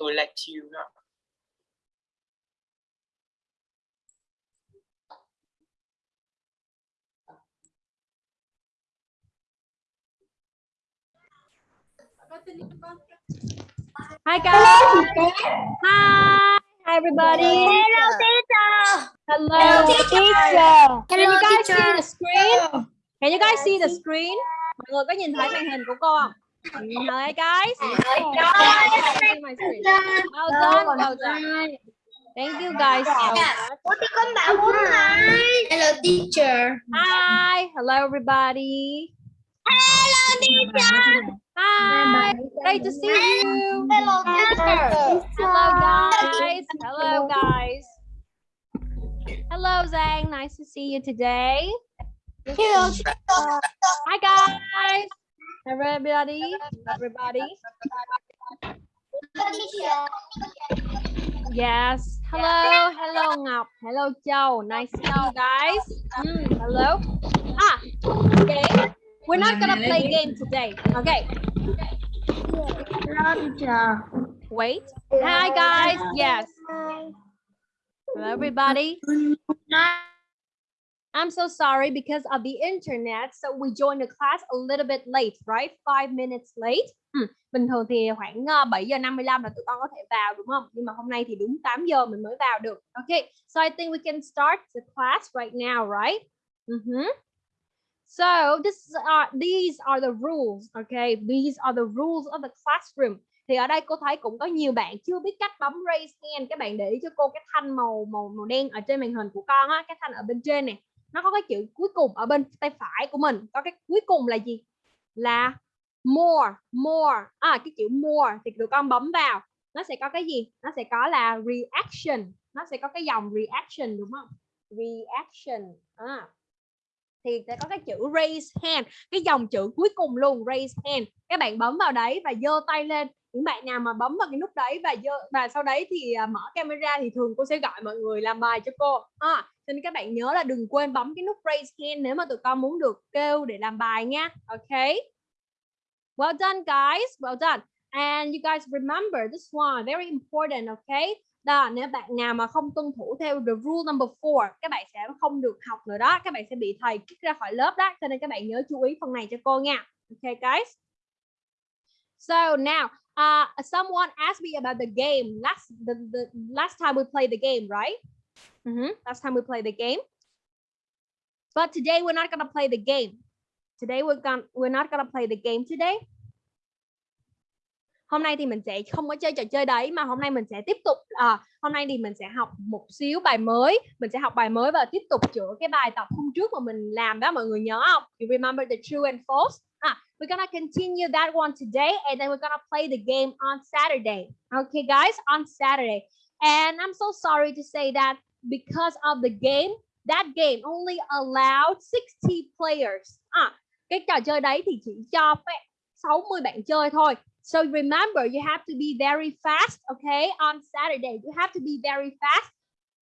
to let you know. Hi guys. Hi. Hi everybody. Hello, teacher. Hello. teacher. Can you guys see the screen? Can you guys see the screen? Mọi người có nhìn thấy màn hình của cô không? Hi guys. Oh, see my. Well done. Well done. Thank you guys so much. Ủa thì con bảo muốn hỏi. Hello, teacher. Hi. Hello everybody. Hello, teacher. Hi. Great to see you. Hello, teacher. Hello guys. Hello guys. Hello Zhang. Nice to see you today. Hi guys. Everybody. Everybody. Yes. Hello. Hello Ngọc. Hello Châu. Nice to see you guys. Mm, hello. Ah. Okay. We're not gonna play game today. Okay. Hello. Wait. Hi guys. Yes. Hello everybody. I'm so sorry because of the internet. So we joined the class a little bit late, right? Five minutes late. Ừ, Bình thường thì khoảng ờ, 7 giờ 55 là tụi con có thể vào đúng không? Nhưng mà hôm nay thì đúng 8 giờ mình mới vào được. Okay, so I think we can start the class right now, right? Mhm. So this are uh, these are the rules, okay? These are the rules of the classroom. Thì ở đây cô thấy cũng có nhiều bạn chưa biết cách bấm raise hand. Các bạn để ý cho cô cái thanh màu màu màu đen ở trên màn hình của con á, cái thanh ở bên trên này nó có cái chữ cuối cùng ở bên tay phải của mình. Có cái cuối cùng là gì? Là more more. À cái chữ more thì tụi con bấm vào. Nó sẽ có cái gì? Nó sẽ có là reaction. Nó sẽ có cái dòng reaction đúng không? Reaction. À. thì sẽ có cái chữ raise hand cái dòng chữ cuối cùng luôn raise hand. Các bạn bấm vào đấy và giơ tay lên. Những bạn nào mà bấm vào cái nút đấy và dơ, và sau đấy thì à, mở camera thì thường cô sẽ gọi mọi người làm bài cho cô. À, cho nên các bạn nhớ là đừng quên bấm cái nút raise hand nếu mà tụi con muốn được kêu để làm bài nha. Ok? Well done guys. Well done. And you guys remember this one very important okay đó nếu bạn nào mà không tuân thủ theo the rule number four các bạn sẽ không được học nữa đó. Các bạn sẽ bị thầy kick ra khỏi lớp đó. Cho nên các bạn nhớ chú ý phần này cho cô nha. Okay guys? So now uh someone asked me about the game. Last the, the last time we played the game right? Mhm. Last time we played the game. But today we're not gonna play the game. Today we're gonna we're not gonna play the game today. Hôm nay thì mình sẽ không có chơi trò chơi đấy mà hôm nay mình sẽ tiếp tục à, hôm nay thì mình sẽ học một xíu bài mới, mình sẽ học bài mới và tiếp tục chữa cái bài tập hôm trước mà mình làm đó mọi người nhớ không? You remember the true and false? Ah, we're gonna continue that one today and then we're gonna play the game on Saturday. Okay guys, on Saturday. And I'm so sorry to say that because of the game that game only allowed 60 players. À cái trò chơi đấy thì chỉ cho phép 60 bạn chơi thôi. So remember you have to be very fast okay? On Saturday you have to be very fast.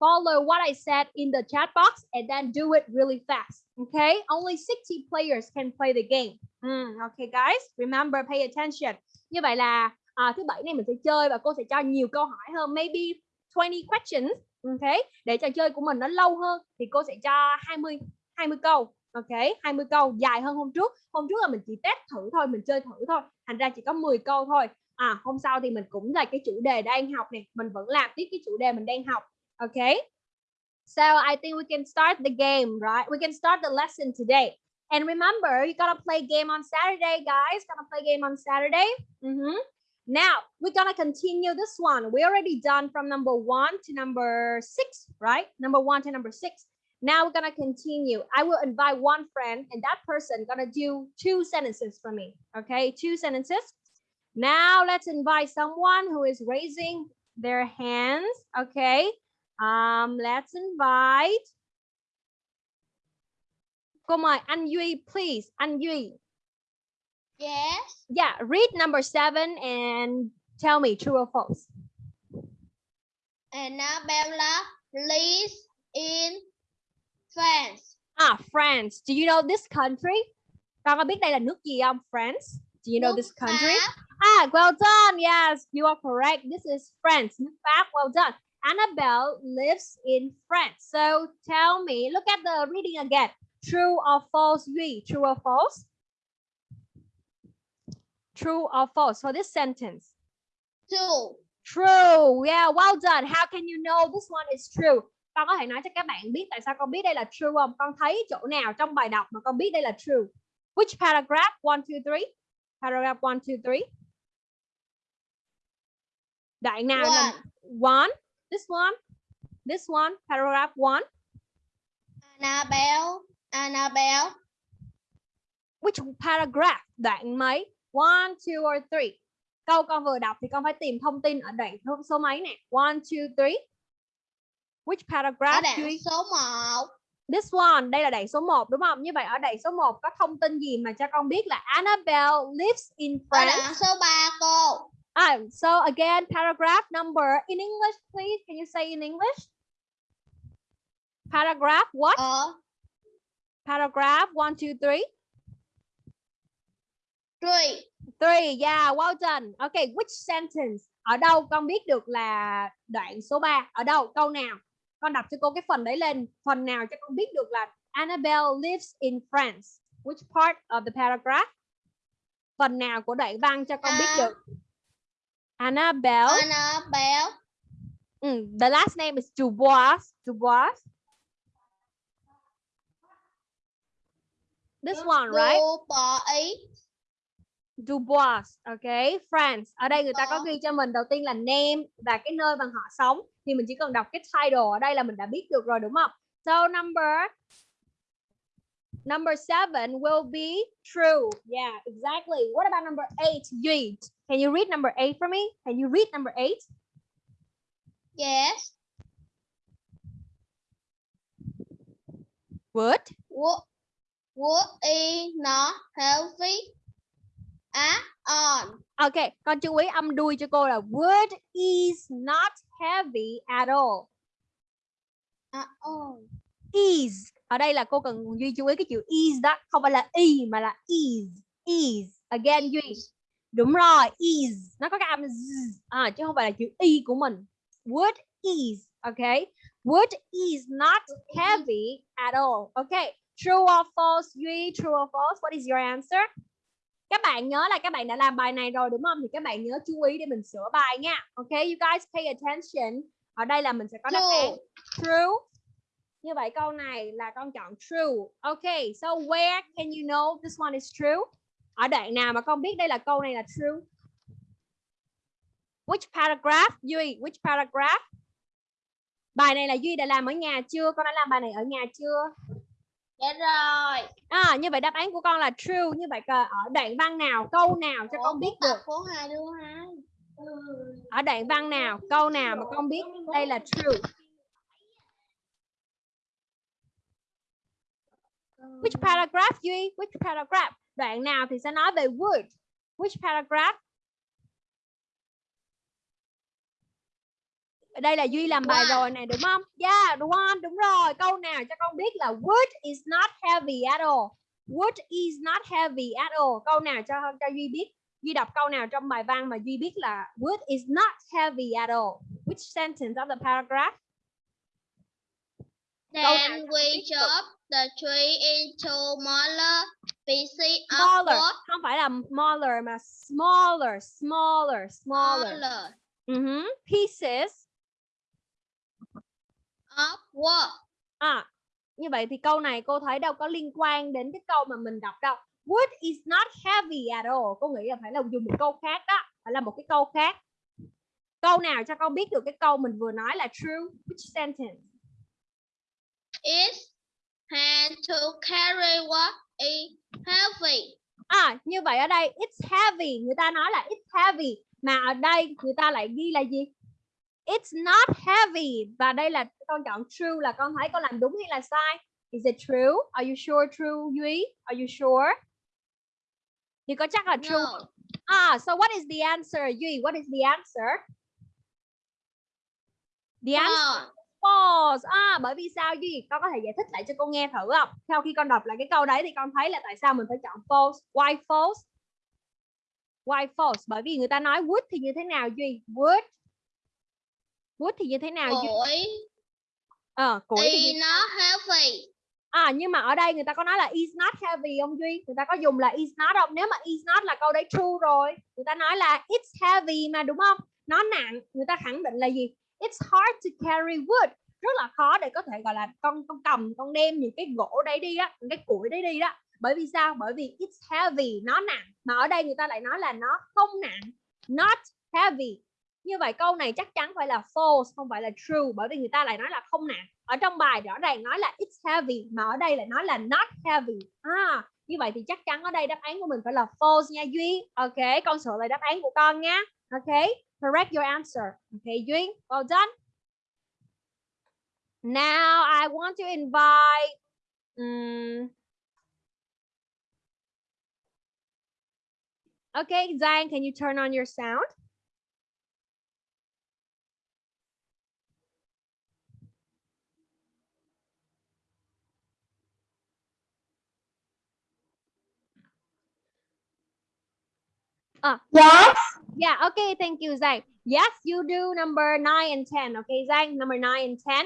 Follow what I said in the chat box and then do it really fast okay? Only 60 players can play the game. Mm, okay guys remember pay attention. Như vậy là à, thứ bảy này mình sẽ chơi và cô sẽ cho nhiều câu hỏi hơn maybe 20 questions ok để trò chơi của mình nó lâu hơn thì cô sẽ cho 20 20 câu. Ok 20 câu, dài hơn hôm trước. Hôm trước là mình chỉ test thử thôi, mình chơi thử thôi. Thành ra chỉ có 10 câu thôi. À hôm sau thì mình cũng là cái chủ đề đang học này mình vẫn làm tiếp cái chủ đề mình đang học. Ok? So, I think we can start the game, right? We can start the lesson today. And remember, you gotta play game on Saturday, guys. Gotta play game on Saturday. Mm -hmm. Now we're gonna continue this one. We already done from number one to number six, right? Number one to number six. Now we're gonna continue. I will invite one friend and that person gonna do two sentences for me. Okay, two sentences. Now let's invite someone who is raising their hands. Okay. Um, let's invite. Mời anh Duy, please. Anh Duy. Yes. Yeah, read number seven and tell me true or false. Annabella lives in France. Ah, France. Do you know this country? Con có biết đây là nước gì không? France. Do you know this country? Ah, well done. Yes, you are correct. This is France. Nước Pháp. Well done. Annabelle lives in France. So tell me, look at the reading again. True or false, Duy? True or false? True or false for this sentence? True. True. Yeah, well done. How can you know this one is true? Con có thể nói cho các bạn biết tại sao con biết đây là true không? Con thấy chỗ nào trong bài đọc mà con biết đây là true? Which paragraph? One, two, three. Paragraph one, two, three. Đoạn nào là one? This one. This one. Paragraph one. Annabelle. Annabelle. Which paragraph? Đoạn mấy? One, two or three. Câu con vừa đọc thì con phải tìm thông tin ở đoạn số- mấy nè. One, two, three. Which Ở paragraph? đoạn Duy? số 1. This one, đây là đoạn số 1 đúng không? Như vậy ở đoạn số 1 có thông tin gì mà cho con biết là Annabelle lives in Ở France? đoạn số 3 cô. Ah, so again, paragraph number in English, please. Can you say in English? Paragraph what? Ở Paragraph one, two, three. 3. Three, yeah, well done. Okay, which sentence? Ở đâu con biết được là đoạn số 3? Ở đâu? Câu nào? Con đọc cho cô cái phần đấy lên. Phần nào cho con biết được là Annabelle lives in France? Which part of the paragraph? Phần nào của đoạn văn cho con biết À. được? Annabelle. Annabelle. Ừ, the last name is Dubois. Dubois. This one, right? Ý. Dubois, ok, France. Ở đây người ta có ghi cho mình đầu tiên là name và cái nơi mà họ sống. Thì mình chỉ cần đọc cái title ở đây là mình đã biết được rồi đúng không? So number number seven will be true. Yeah, exactly. What about number eight? Duy, can you read number eight for me? Can you read number eight? Yes. Would Would, would is not healthy at all. Ok, con chú ý âm đuôi cho cô là wood is not heavy at all. At all. Is. Ở đây là cô cần Duy chú ý cái chữ is đó, không phải là y mà là is. Is. Again Duy. Đúng rồi, is. Nó có cái âm z, à, chứ không phải là chữ y của mình. Wood is. Ok. Wood is not heavy at all. Ok. True or false? Duy, true or false? What is your answer? Các bạn nhớ là các bạn đã làm bài này rồi đúng không? Thì các bạn nhớ chú ý để mình sửa bài nha. Ok, you guys pay attention. Ở đây là mình sẽ có đáp án True. true. Như vậy câu này là con chọn true. Ok, so where can you know this one is true? Ở đoạn nào mà con biết đây là câu này là true? Which paragraph? Duy, which paragraph? Bài này là Duy đã làm ở nhà chưa? Con đã làm bài này ở nhà chưa? Dạ rồi. À, như vậy đáp án của con là true. Như vậy ở đoạn văn nào, câu nào cho con biết được? của hai đứa hai. Ở đoạn văn nào, câu nào mà con biết đây là true? Which paragraph Duy? Which paragraph? Đoạn nào thì sẽ nói về would? Which paragraph? Đây là Duy làm bài rồi này đúng không? Yeah, one, đúng rồi. Câu nào cho con biết là wood is not heavy at all. Wood is not heavy at all. Câu nào cho cho Duy biết? Duy đọc câu nào trong bài văn mà Duy biết là wood is not heavy at all. Which sentence of the paragraph? Then we chop the tree into smaller pieces of Smaller. wood. Không phải là smaller mà smaller, smaller, smaller. Smaller Mhm. Pieces. Of wood. À, như vậy thì câu này cô thấy đâu có liên quan đến cái câu mà mình đọc đâu. Wood is not heavy at all. Cô nghĩ là phải là dùng một câu khác đó. Phải là một cái câu khác. Câu nào cho con biết được cái câu mình vừa nói là true? Which sentence? It's hand to carry what is heavy. À, như vậy ở đây it's heavy. Người ta nói là it's heavy. Mà ở đây người ta lại ghi là gì? It's not heavy. Và đây là con chọn true là con thấy con làm đúng hay là sai? Is it true? Are you sure true, Duy? Are you sure? Thì có chắc là true No. Ah, so what is the answer, Duy? What is the answer? The answer False. false. À, bởi vì sao Duy? Con có thể giải thích lại cho cô nghe thử không? Sau khi con đọc lại cái câu đấy thì con thấy là tại sao mình phải chọn false. Why false? Why false? Bởi vì người ta nói would thì như thế nào Duy? Would. Would thì như thế nào? Củi Ờ, củi thì như... not heavy. À nhưng mà ở đây người ta có nói là is not heavy không Duy? Người ta có dùng là is not không? Nếu mà is not là câu đấy true rồi. Người ta nói là it's heavy mà đúng không? Nó nặng. Người ta khẳng định là gì? It's hard to carry wood. Rất là khó để có thể gọi là con con cầm, con đem những cái gỗ đấy đi á, những cái củi đấy đi đó. Bởi vì sao? Bởi vì it's heavy, nó nặng. Mà ở đây người ta lại nói là nó không nặng. Not heavy. Như vậy câu này chắc chắn phải là false, không phải là true. Bởi vì người ta lại nói là không nặng ở trong bài rõ ràng nói là it's heavy mà ở đây lại nói là not heavy. À, như vậy thì chắc chắn ở đây đáp án của mình phải là false nha Duy. Ok con sửa lại đáp án của con nha ok correct your answer. Ok Duy well done. Now I want to invite um, Okay, Zion, can you turn on your sound? Uh, Yes, yeah, okay, thank you, Zhang. Yes, you do number nine and 10. Okay, Zhang, number nine and 10.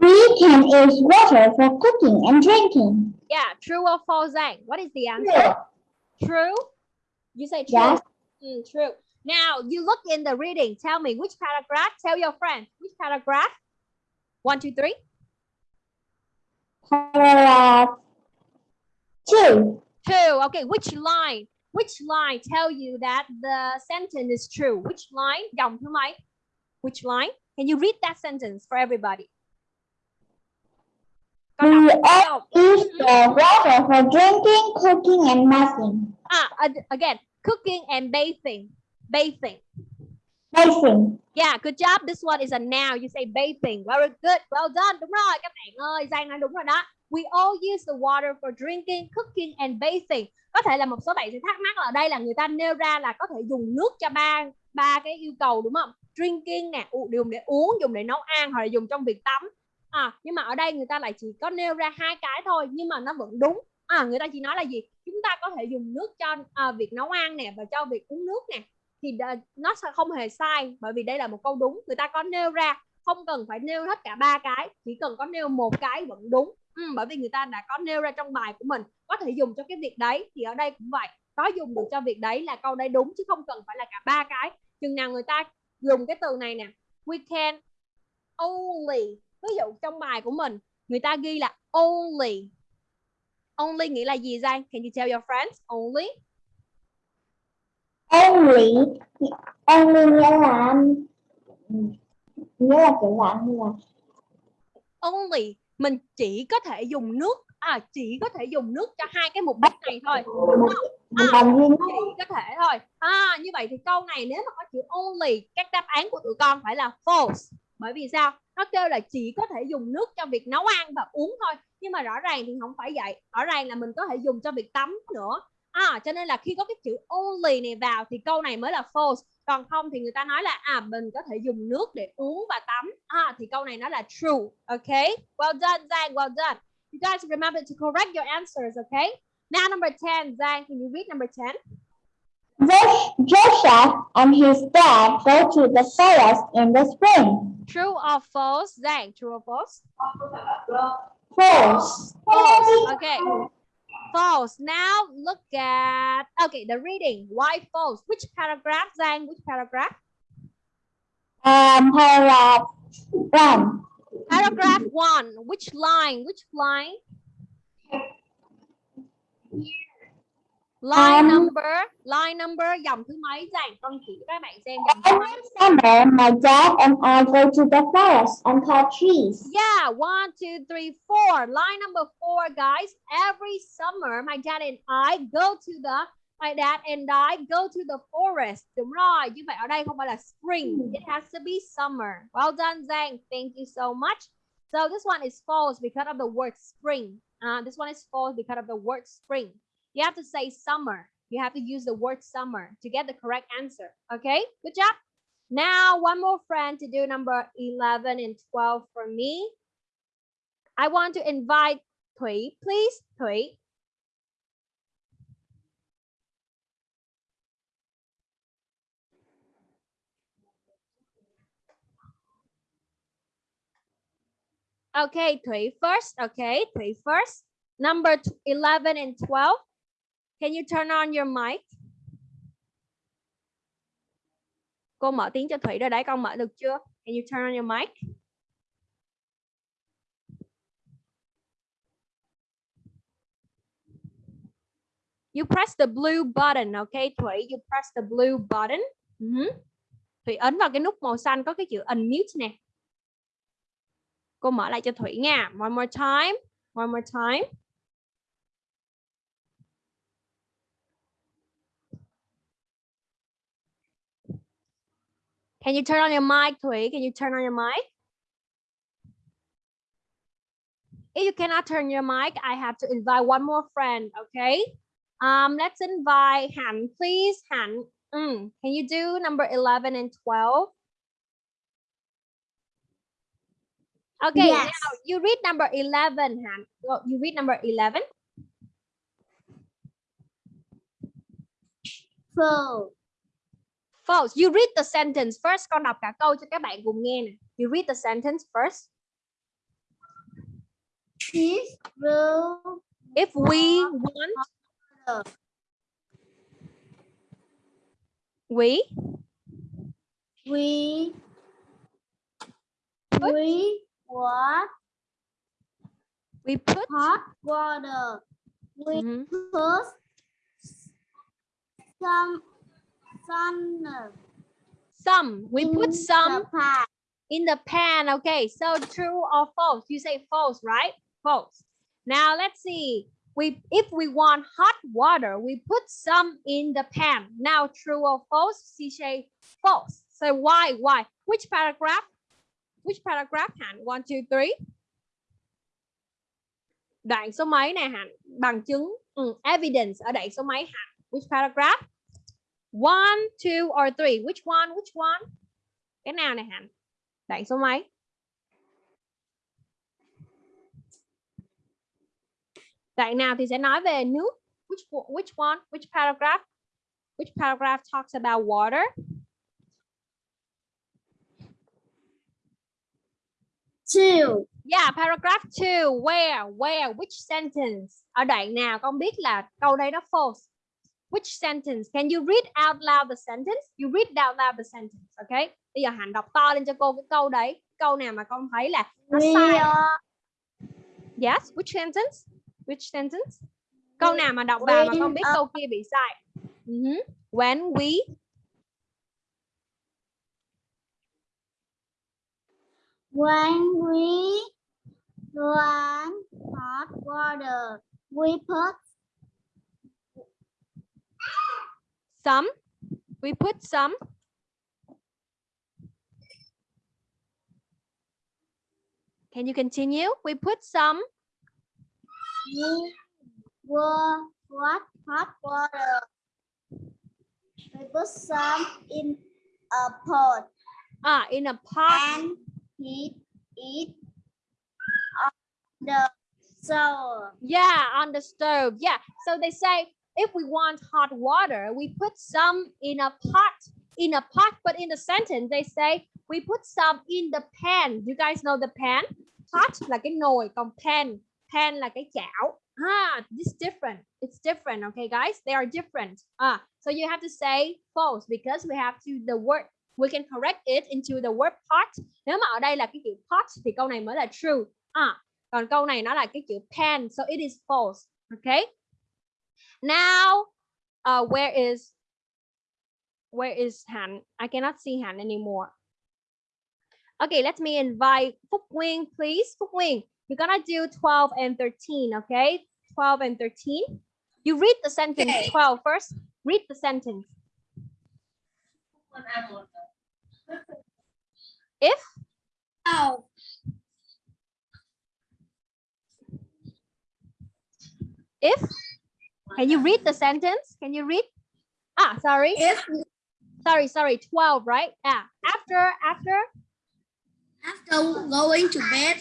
we can use water for cooking and drinking. Yeah, true or false, Zhang? What is the answer? True? You say true? Yes. Mm, true. Now, you look in the reading. Tell me which paragraph. Tell your friend. Which paragraph? One, two, three. Paragraph two. Two. Okay, which line? Which line tell you that the sentence is true? Which line? Dòng thứ mấy? Which line? Can you read that sentence for everybody? All use the water for drinking, cooking, and bathing. Ah, again, cooking and bathing. Bathing. Bathing. Yeah, good job. This one is a noun. You say bathing. Very good. Well done. Đúng rồi các bạn ơi. Giang nói đúng rồi đó. We all use the water for drinking, cooking and bathing. Có thể là một số bạn sẽ thắc mắc là ở đây là người ta nêu ra là có thể dùng nước cho ba ba cái yêu cầu đúng không? Drinking nè, dùng để uống, dùng để nấu ăn hoặc là dùng trong việc tắm. À, nhưng mà ở đây người ta lại chỉ có nêu ra hai cái thôi nhưng mà nó vẫn đúng. À, người ta chỉ nói là gì? Chúng ta có thể dùng nước cho à, việc nấu ăn nè và cho việc uống nước nè thì nó sẽ không hề sai bởi vì đây là một câu đúng người ta có nêu ra không cần phải nêu hết cả ba cái chỉ cần có nêu một cái vẫn đúng ừ, bởi vì người ta đã có nêu ra trong bài của mình có thể dùng cho cái việc đấy thì ở đây cũng vậy. Có dùng được cho việc đấy là câu đấy đúng chứ không cần phải là cả ba cái. Chừng nào người ta dùng cái từ này nè we can only ví dụ trong bài của mình người ta ghi là only. Only nghĩa là gì Giang? Can you tell your friends? Only? Only. Only nghĩa là nghĩa là kiểu dạng như là only mình chỉ có thể dùng nước à chỉ có thể dùng nước cho hai cái mục đích này thôi nhất. chỉ có thể thôi. À như vậy thì câu này nếu mà có chữ only các đáp án của tụi con phải là false. Bởi vì sao? Nó kêu là chỉ có thể dùng nước cho việc nấu ăn và uống thôi. Nhưng mà rõ ràng thì không phải vậy. Rõ ràng là mình có thể dùng cho việc tắm nữa. À cho nên là khi có cái chữ only này vào thì câu này mới là false còn không thì người ta nói là à mình có thể dùng nước để uống và tắm à thì câu này nó là true okay well done Zhang well done you guys remember to correct your answers okay now number 10 Zhang can you read number 10 Josh- Joseph and his dad go to the forest in the spring. True or false? Zhang, true or false? False. False. Okay. False. Now look at okay the reading. Why false? Which paragraph, Zhang? Which paragraph? Um, paragraph one. Paragraph one. Which line? Which line? Line Um, number. Line number. Dòng thứ mấy? Zhang, con chỉ các bạn xem dòng thứ mấy. Summer, my dad and I go to the forest and cut trees. Yeah, one, two, three, four. Line number four, guys. Every summer, my dad and I go to the my dad and I go to the forest. Đúng rồi, như vậy ở đây không phải là spring. It has to be summer. Well done, Zhang. Thank you so much. So this one is false because of the word spring. Uh, this one is false because of the word spring. You have to say summer. You have to use the word summer to get the correct answer. Okay, good job. Now, one more friend to do number 11 and 12 for me. I want to invite Thuy, please, Thuy. Okay, Thuy first. Okay, Thuy first. Number 11 and 12. Can you turn on your mic? Cô mở tiếng cho Thủy rồi đấy, con mở được chưa? Can you turn on your mic? You press the blue button, okay, Thủy? You press the blue button. Mhm. Thủy ấn vào cái nút màu xanh có cái chữ unmute nè. Cô mở lại cho Thủy nha. One more time. One more time. Can you turn on your mic, Thủy? Can you turn on your mic? If you cannot turn your mic, I have to invite one more friend, okay? Um, let's invite Han, please. Han, mm, can you do number 11 and 12? Okay, Yes. now you read number 11, Han. Go- You read number 11. Full. False. You read the sentence first. Con đọc cả câu cho các bạn cùng nghe nè. You read the sentence first. His blue If we want, we we Put- we what we put hot water. We Mhm. put some sun some. We in put some the in the pan. Okay, so true or false? You say false, right? False. Now let's see. We if we want hot water, we put some in the pan. Now true or false? She say false. So why? Why? Which paragraph? Which paragraph? Hạnh? One, two, three. Đoạn số mấy nè Hạnh? Bằng chứng. Ừ, evidence ở đoạn số mấy Hạnh? Which paragraph? One, two, or three? Which one? Which one? Cái nào nè Hạnh? Đoạn số mấy? Đoạn nào thì sẽ nói về nước. Which one- which one? Which paragraph? Which paragraph talks about water? Two. Yeah, paragraph 2. Where? Where? Which sentence? Ở đoạn nào con biết là câu đây nó false? Which sentence? Can you read out loud the sentence? You read out loud the sentence, okay? Bây giờ Hạnh đọc to lên cho cô cái câu đấy. Câu nào mà con thấy là nó sai. are Yes, which sentence? Which sentence? Câu nào mà đọc vào mà con When, biết uh, câu kia bị sai? Mhm. When we when we want hot water. We put some, we put some. Can you continue? We put some we were what hot water. We put some in a pot ah in a pot. and heat it on the stove. Yeah, on the stove. Yeah. So they say if we want hot water, we put some in a pot. In a pot, but in the sentence they say we put some in the pan. You guys know the pan? Pot là cái nồi, còn pan, pan là cái chảo. Ah, this different. It's different, okay, guys? They are different. Ah, so you have to say false because we have to the word. We can correct it into the word pot. Nếu mà ở đây là cái chữ pot thì câu này mới là true. À, còn câu này nó là cái chữ pan so it is false okay now uh where is where is Han? I cannot see Han anymore. Okay let me invite Phúc Nguyên please. Phúc Nguyên you're gonna do 12 and 13 okay? 12 and 13 you read the sentence Okay. 12 first. Read the sentence. If? Oh, if can you read the sentence can you read ah sorry if sorry sorry 12 right yeah after after after going to bed,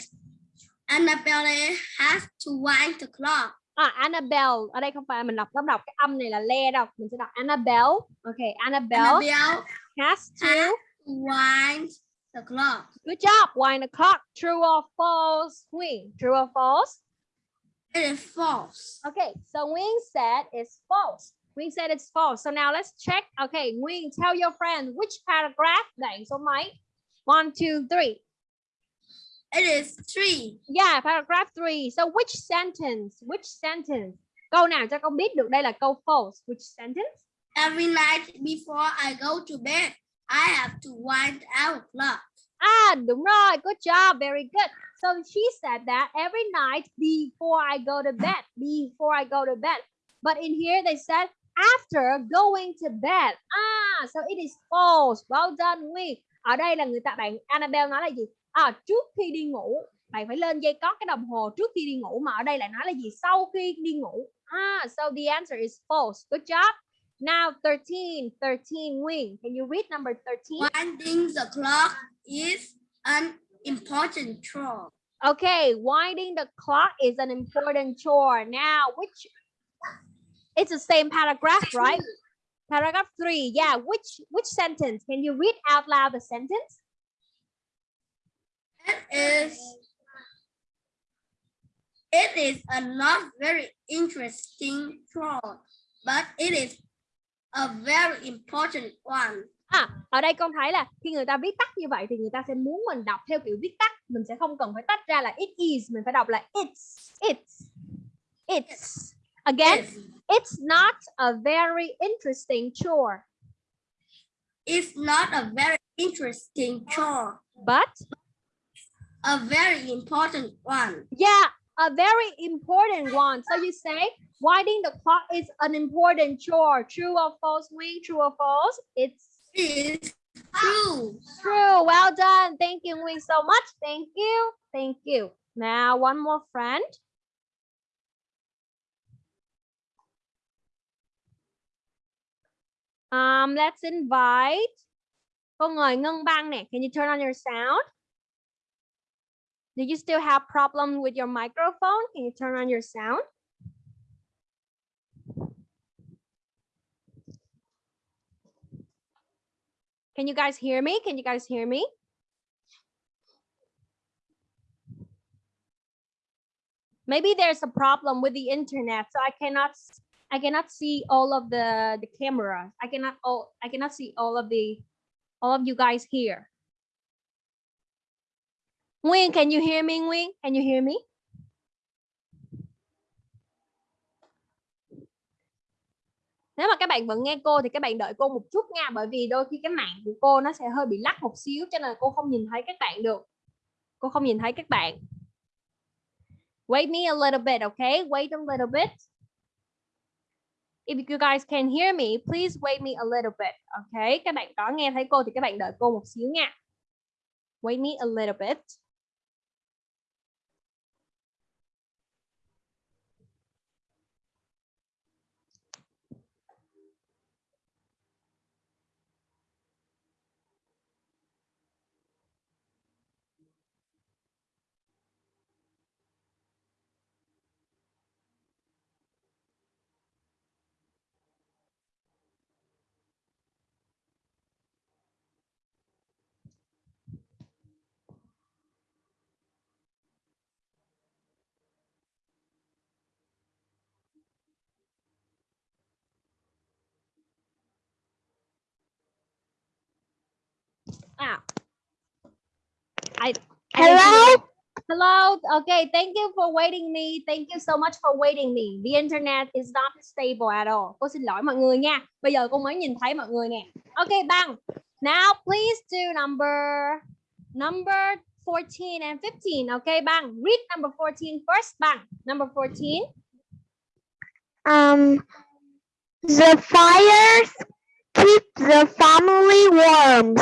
Annabelle has to wind the clock. à Annabelle ở đây không phải mình đọc không đọc cái âm này là le đâu mình sẽ đọc Annabelle okay Annabelle Annabelle has to has wind the clock. Good job. Wind the clock. True or false? Wing. True or false? It is false. Okay, so Wing said it's false. Wing said it's false. So now let's check. Okay, Wing, tell your friend which paragraph. Đẩy số mấy? One, two, three. It is three. Yeah, paragraph three. So which sentence? Which sentence? Câu nào cho con biết được đây là câu false? Which sentence? Every night before I go to bed, I have to wind our clock. Ah, đúng rồi. Good job. Very good. So she said that every night before I go to bed, before I go to bed. But in here they said after going to bed. Ah, so it is false. Well done, nguyên Ở đây là người ta bạn Annabelle nói là gì? À, trước khi đi ngủ bạn phải lên dây cót cái đồng hồ trước khi đi ngủ mà ở đây lại nói là gì? Sau khi đi ngủ. Ah, so the answer is false. Good job. Now 13, 13 wing. Can you read number 13? Winding the clock is an important chore. Okay, winding the clock is an important chore. Now, which it's the same paragraph, right? Paragraph three. Yeah, which which sentence? Can you read out loud the sentence? It is it is a not very interesting chore, but it is a very important one. À, ở đây con thấy là khi người ta viết tắt như vậy thì người ta sẽ muốn mình đọc theo kiểu viết tắt. Mình sẽ không cần phải tách ra là it is, mình phải đọc là it's, it's, it's. Again, It's, not a very interesting chore, it's not a very interesting chore, but a very important one. Yeah, a very important one. So you say winding the clock is an important chore. True or false, Wing? True or false? It's is true. true. Well done. Thank you, Nguyen, so much. Thank you. Thank you. Now, one more friend. Um, let's invite. Cô ngồi Ngân Bang nè. Can you turn on your sound? Do you still have problem with your microphone? Can you turn on your sound? Can you guys hear me? Can you guys hear me? Maybe there's a problem with the internet, so I cannot I cannot see all of the the camera. I cannot all I cannot see all of the all of you guys here. Nguyên, can you hear me, Nguyên? Can you hear me? Nếu mà các bạn vẫn nghe cô thì các bạn đợi cô một chút nha bởi vì đôi khi cái mạng của cô nó sẽ hơi bị lắc một xíu cho nên cô không nhìn thấy các bạn được. Cô không nhìn thấy các bạn. Wait me a little bit, okay? Wait a little bit. If you guys can hear me, please wait me a little bit, okay? Các bạn có nghe thấy cô thì các bạn đợi cô một xíu nha. Wait me a little bit. Ah. I, Hello? Hello. Okay. Thank you for waiting me. Thank you so much for waiting me. The internet is not stable at all. Cô xin lỗi mọi người nha. Bây giờ cô mới nhìn thấy mọi người nè. Okay, bang. Now please do number number 14 and 15. Okay, bang. Read number 14 first, bang. Number 14. Um, the fires keep the family warm.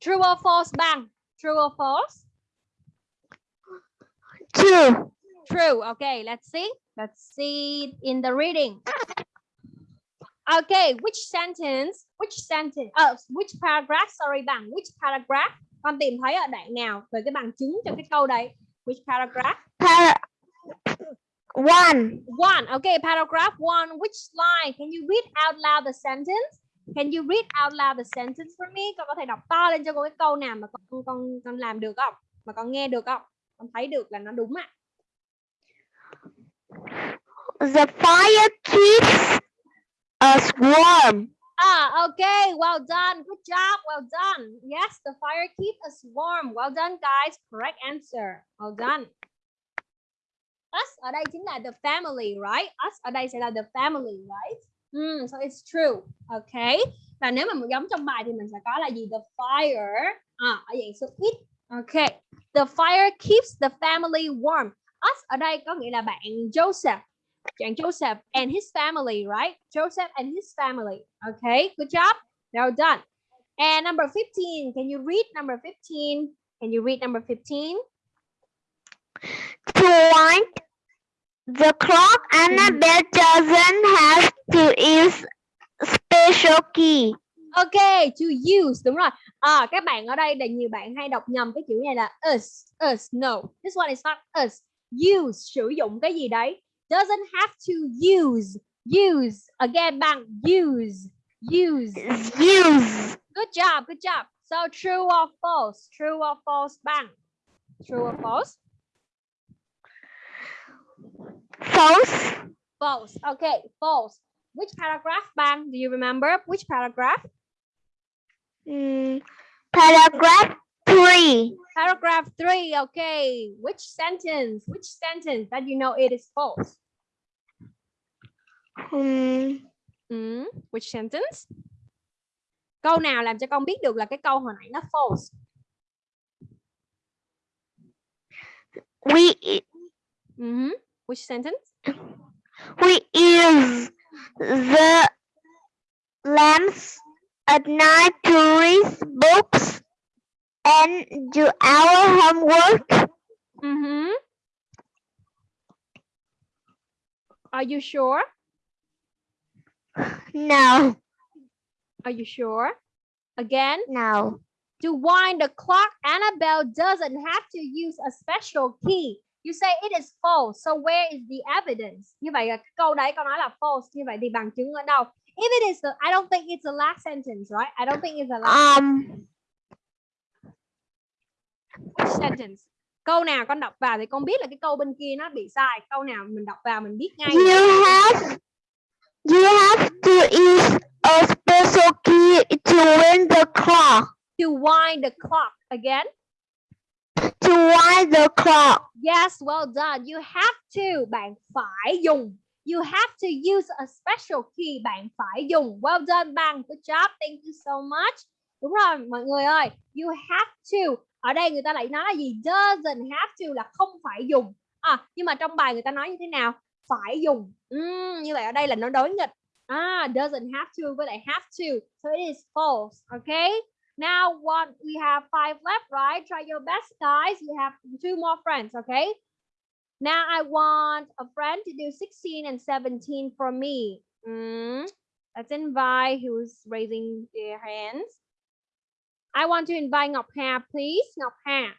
True or false, bang. True or false? Two. True. Okay, let's see. Let's see in the reading. Okay, which sentence? Which sentence? Uh, which paragraph? Sorry, bằng. Which paragraph? Con tìm thấy ở đoạn nào về cái bằng chứng cho cái câu đấy? Which paragraph? Par one. One. Okay, paragraph one. Which line? Can you read out loud the sentence? Can you read out loud the sentence for me? Con có thể đọc to lên cho cô cái câu nào mà con con con làm được không? Mà con nghe được không? Con thấy được là nó đúng ạ. The fire keeps us warm. Ah, okay. Well done. Good job. Well done. Yes, the fire keeps us warm. Well done, guys. Correct answer. Well done. Us ở đây chính là the family, right? Us ở đây sẽ là the family, right? Mm, so it's true. Okay. Và nếu mà giống trong bài thì mình sẽ có là gì? The fire. À, ở dạng số ít. Okay. The fire keeps the family warm. Us ở đây có nghĩa là bạn Joseph. Bạn Joseph and his family, right? Joseph and his family. Okay, good job. Well done. And number 15, can you read number 15? Can you read number 15? Joint the clock, Annabelle doesn't have to use special key. Okay, to use, đúng rồi. À, các bạn ở đây là nhiều bạn hay đọc nhầm cái chữ này là us, us, no. This one is not us. Use, sử dụng cái gì đấy. Doesn't have to use, use. Again, bằng use, use. Use. Good job, good job. So true or false? True or false, bang. True or false? False. False. Okay, false. Which paragraph, bang? Do you remember which paragraph? Mm, paragraph three. Paragraph three. Okay. Which sentence? Which sentence that you know it is false? Hmm. Hmm, Which sentence? Câu nào làm cho con biết được là cái câu hồi nãy nó false? we Mhm. Which sentence? we use the lamps at night to read books and do our homework. Mm -hmm. Are you sure? No, Are you sure? Again, no. to wind the clock, Annabelle doesn't have to use a special key. You say it is false. So where is the evidence? Như vậy cái câu đấy con nói là false. Như vậy thì bằng chứng ở đâu? If it is, the, I don't think it's the last sentence, right? I don't think it's the last Um, sentence. Câu nào con đọc vào thì con biết là cái câu bên kia nó bị sai. Câu nào mình đọc vào mình biết ngay. you have you have to use a special key to win the clock. To wind the clock again. To wind the clock. Yes, well done. You have to. Bạn phải dùng. You have to use a special key. Bạn phải dùng. Well done, bạn. Good job. Thank you so much. Đúng rồi, mọi người ơi. You have to. Ở đây người ta lại nói là gì? Doesn't have to là không phải dùng. À, nhưng mà trong bài người ta nói như thế nào? Phải dùng. Ừm, như vậy ở đây là nó đối nghịch. À, doesn't have to với lại have to. So it is false. Okay? Now one we have five left, right? Try your best, guys. You have two more friends, okay? Now I want a friend to do 16 and 17 for me. Mm, Let's invite who's raising their hands. I want to invite Ngọc Hà, please. Ngọc Hà.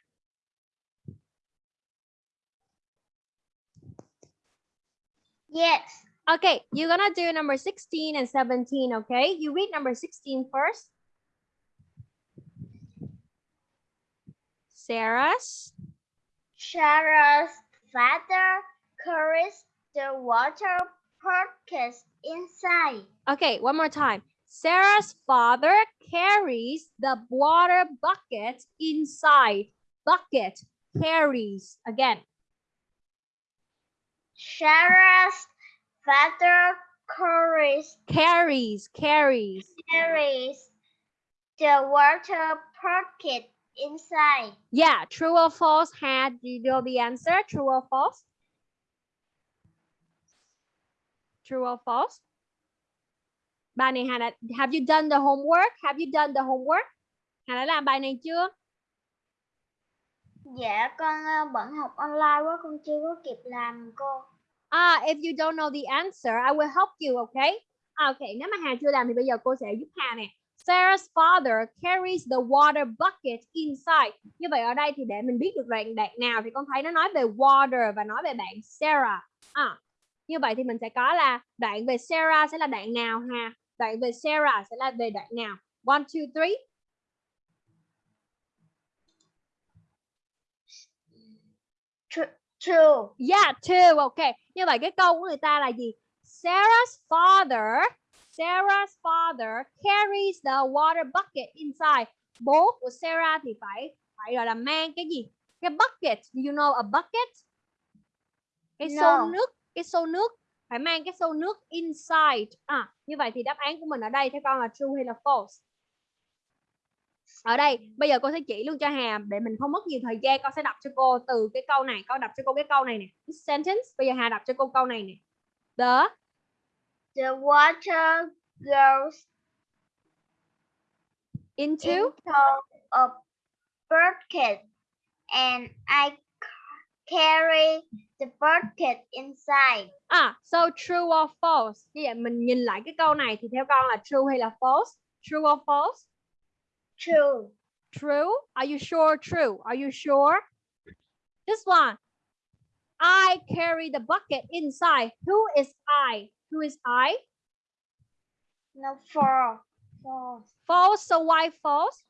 Yes. Okay, you're gonna do number 16 and 17, okay? You read number 16 first. Sarah's. Sarah's father carries the water bucket inside. Okay, one more time. Sarah's father carries the water bucket inside. Bucket carries. Again. Sarah's father carries Carries, carries. carries the water bucket inside. Yeah, true or false? Had you know the answer? True or false? True or false? Bài này Hà đã, have you done the homework? Have you done the homework? Hà đã làm bài này chưa? Dạ con ờ, bận học online quá con chưa có kịp làm cô. Ah, if you don't know the answer, I will help you, okay? À, okay, nếu mà Hà chưa làm thì bây giờ cô sẽ giúp Hà nè. Sarah's father carries the water bucket inside. Như vậy ở đây thì để mình biết được đoạn đoạn nào thì con thấy nó nói về water và nói về bạn Sarah. À, như vậy thì mình sẽ có là đoạn về Sarah sẽ là đoạn nào Hà? Đoạn về Sarah sẽ là về đoạn nào? One, two, three. True. Yeah, two. Ok. Như vậy cái câu của người ta là gì? Sarah's father, Sarah's father carries the water bucket inside. Bố của Sarah thì phải phải gọi là mang cái gì? Cái bucket. Do you know a bucket? Cái xô No. nước, cái xô nước phải mang cái xô nước inside. À, như vậy thì đáp án của mình ở đây theo con là true hay là false? Ở đây bây giờ cô sẽ chỉ luôn cho Hà để mình không mất nhiều thời gian con sẽ đọc cho cô từ cái câu này con đọc cho cô cái câu này nè This sentence bây giờ Hà đọc cho cô câu này nè the The water goes into? into a bucket and I ca- carry the bucket inside. à so true or false? Như vậy mình nhìn lại cái câu này thì theo con là true hay là false? True or false? True. true? Are you sure true? Are you sure? This one. I carry the bucket inside. Who is I who is I? No, false. False. false. So why false?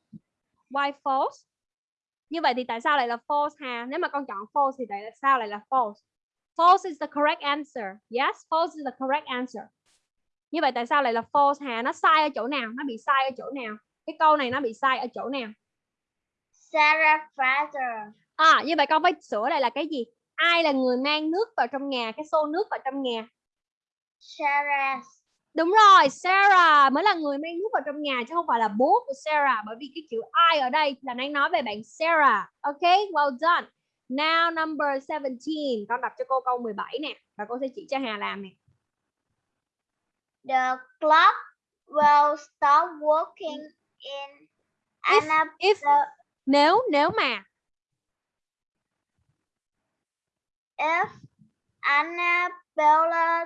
Why false? Như vậy thì tại sao lại là false hà nếu mà con chọn false thì tại sao lại là false? False is the correct answer. Yes false is the correct answer. Như vậy tại sao lại là false hà nó sai ở chỗ nào? Nó bị sai ở chỗ nào? Cái câu này nó bị sai ở chỗ nào? Sarah father. à như vậy con phải sửa lại là cái gì? Ai là người mang nước vào trong nhà? Cái xô nước vào trong nhà Sarah. Đúng rồi, Sarah mới là người mang nước vào trong nhà chứ không phải là bố của Sarah bởi vì cái chữ I ở đây là đang nói về bạn Sarah. Ok, well done. Now number 17, con đọc cho cô câu 17 nè và cô sẽ chỉ cho Hà làm nè. The clock will stop working in If-. If nếu nếu mà if Annabella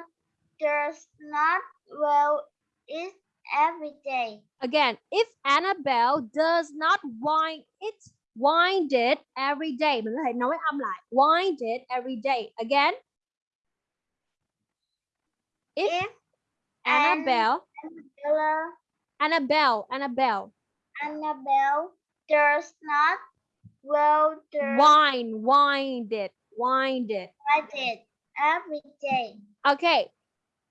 does not well it every day. again, if Annabelle does not wind it wind it every day, mình có thể nói âm lại wind it every day. Again, if If Annabelle Annabella, Annabelle Annabelle Annabelle does not well the wind wind it wind it it every day. ok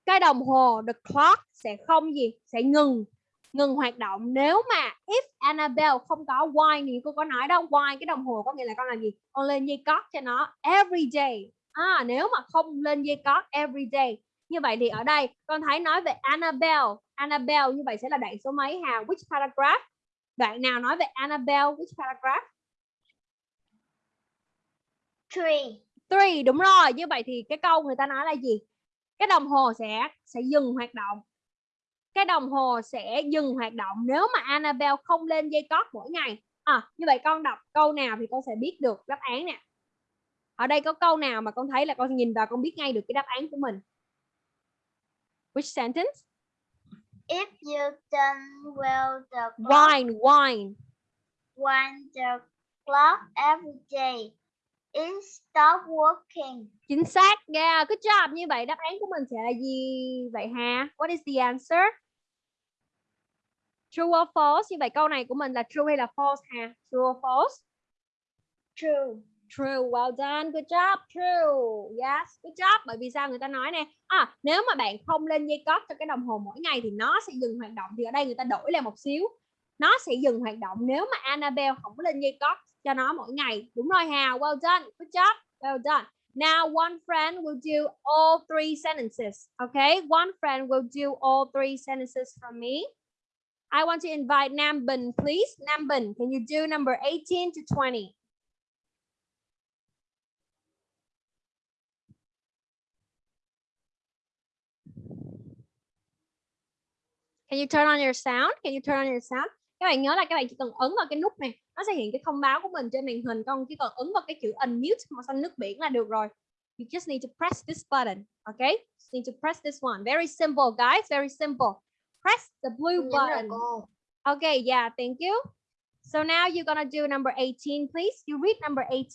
cái đồng hồ the clock sẽ không gì sẽ ngừng ngừng hoạt động. Nếu mà if Annabelle không có wind thì cô có nói đâu wind cái đồng hồ có nghĩa là con làm gì? Con lên dây cót cho nó every day. À nếu mà không lên dây cót every day như vậy thì ở đây con thấy nói về Annabelle. Annabelle như vậy sẽ là đoạn số mấy Hà which paragraph? Đoạn nào nói về Annabelle? Which paragraph? Three. three đúng rồi. Như vậy thì cái câu người ta nói là gì cái đồng hồ sẽ sẽ dừng hoạt động. Cái đồng hồ sẽ dừng hoạt động nếu mà Annabelle không lên dây cót mỗi ngày. À như vậy con đọc câu nào thì con sẽ biết được đáp án nè. Ở đây có câu nào mà con thấy là con nhìn vào con biết ngay được cái đáp án của mình? Which sentence? If you done well the clock wine wine when the clock every day it stop working. chính xác yeah good job như vậy đáp án của mình sẽ là gì vậy ha what is the answer true or false như vậy câu này của mình là true hay là false ha true or false True. True, well done, good job, true. Yes, good job. Bởi vì sao người ta nói nè, à, nếu mà bạn không lên dây cót cho cái đồng hồ mỗi ngày thì nó sẽ dừng hoạt động. Thì ở đây người ta đổi lại một xíu. Nó sẽ dừng hoạt động nếu mà Annabelle không có lên dây cót cho nó mỗi ngày. Đúng rồi Hà, well done, good job, well done. Now one friend will do all three sentences. Okay, one friend will do all three sentences from me. I want to invite Nambin, please. Nambin, can you do number 18 to 20? Can you turn on your sound? Can you turn on your sound? Các bạn nhớ là các bạn chỉ cần ấn vào cái nút này, nó sẽ hiện cái thông báo của mình trên màn hình. Con chỉ cần ấn vào cái chữ unmute màu xanh nước biển là được rồi. You just need to press this button, okay? Just need to press this one. Very simple, guys. Very simple. Press the blue button. Okay, yeah, thank you. So now you're gonna do number 18, please. You read number 18.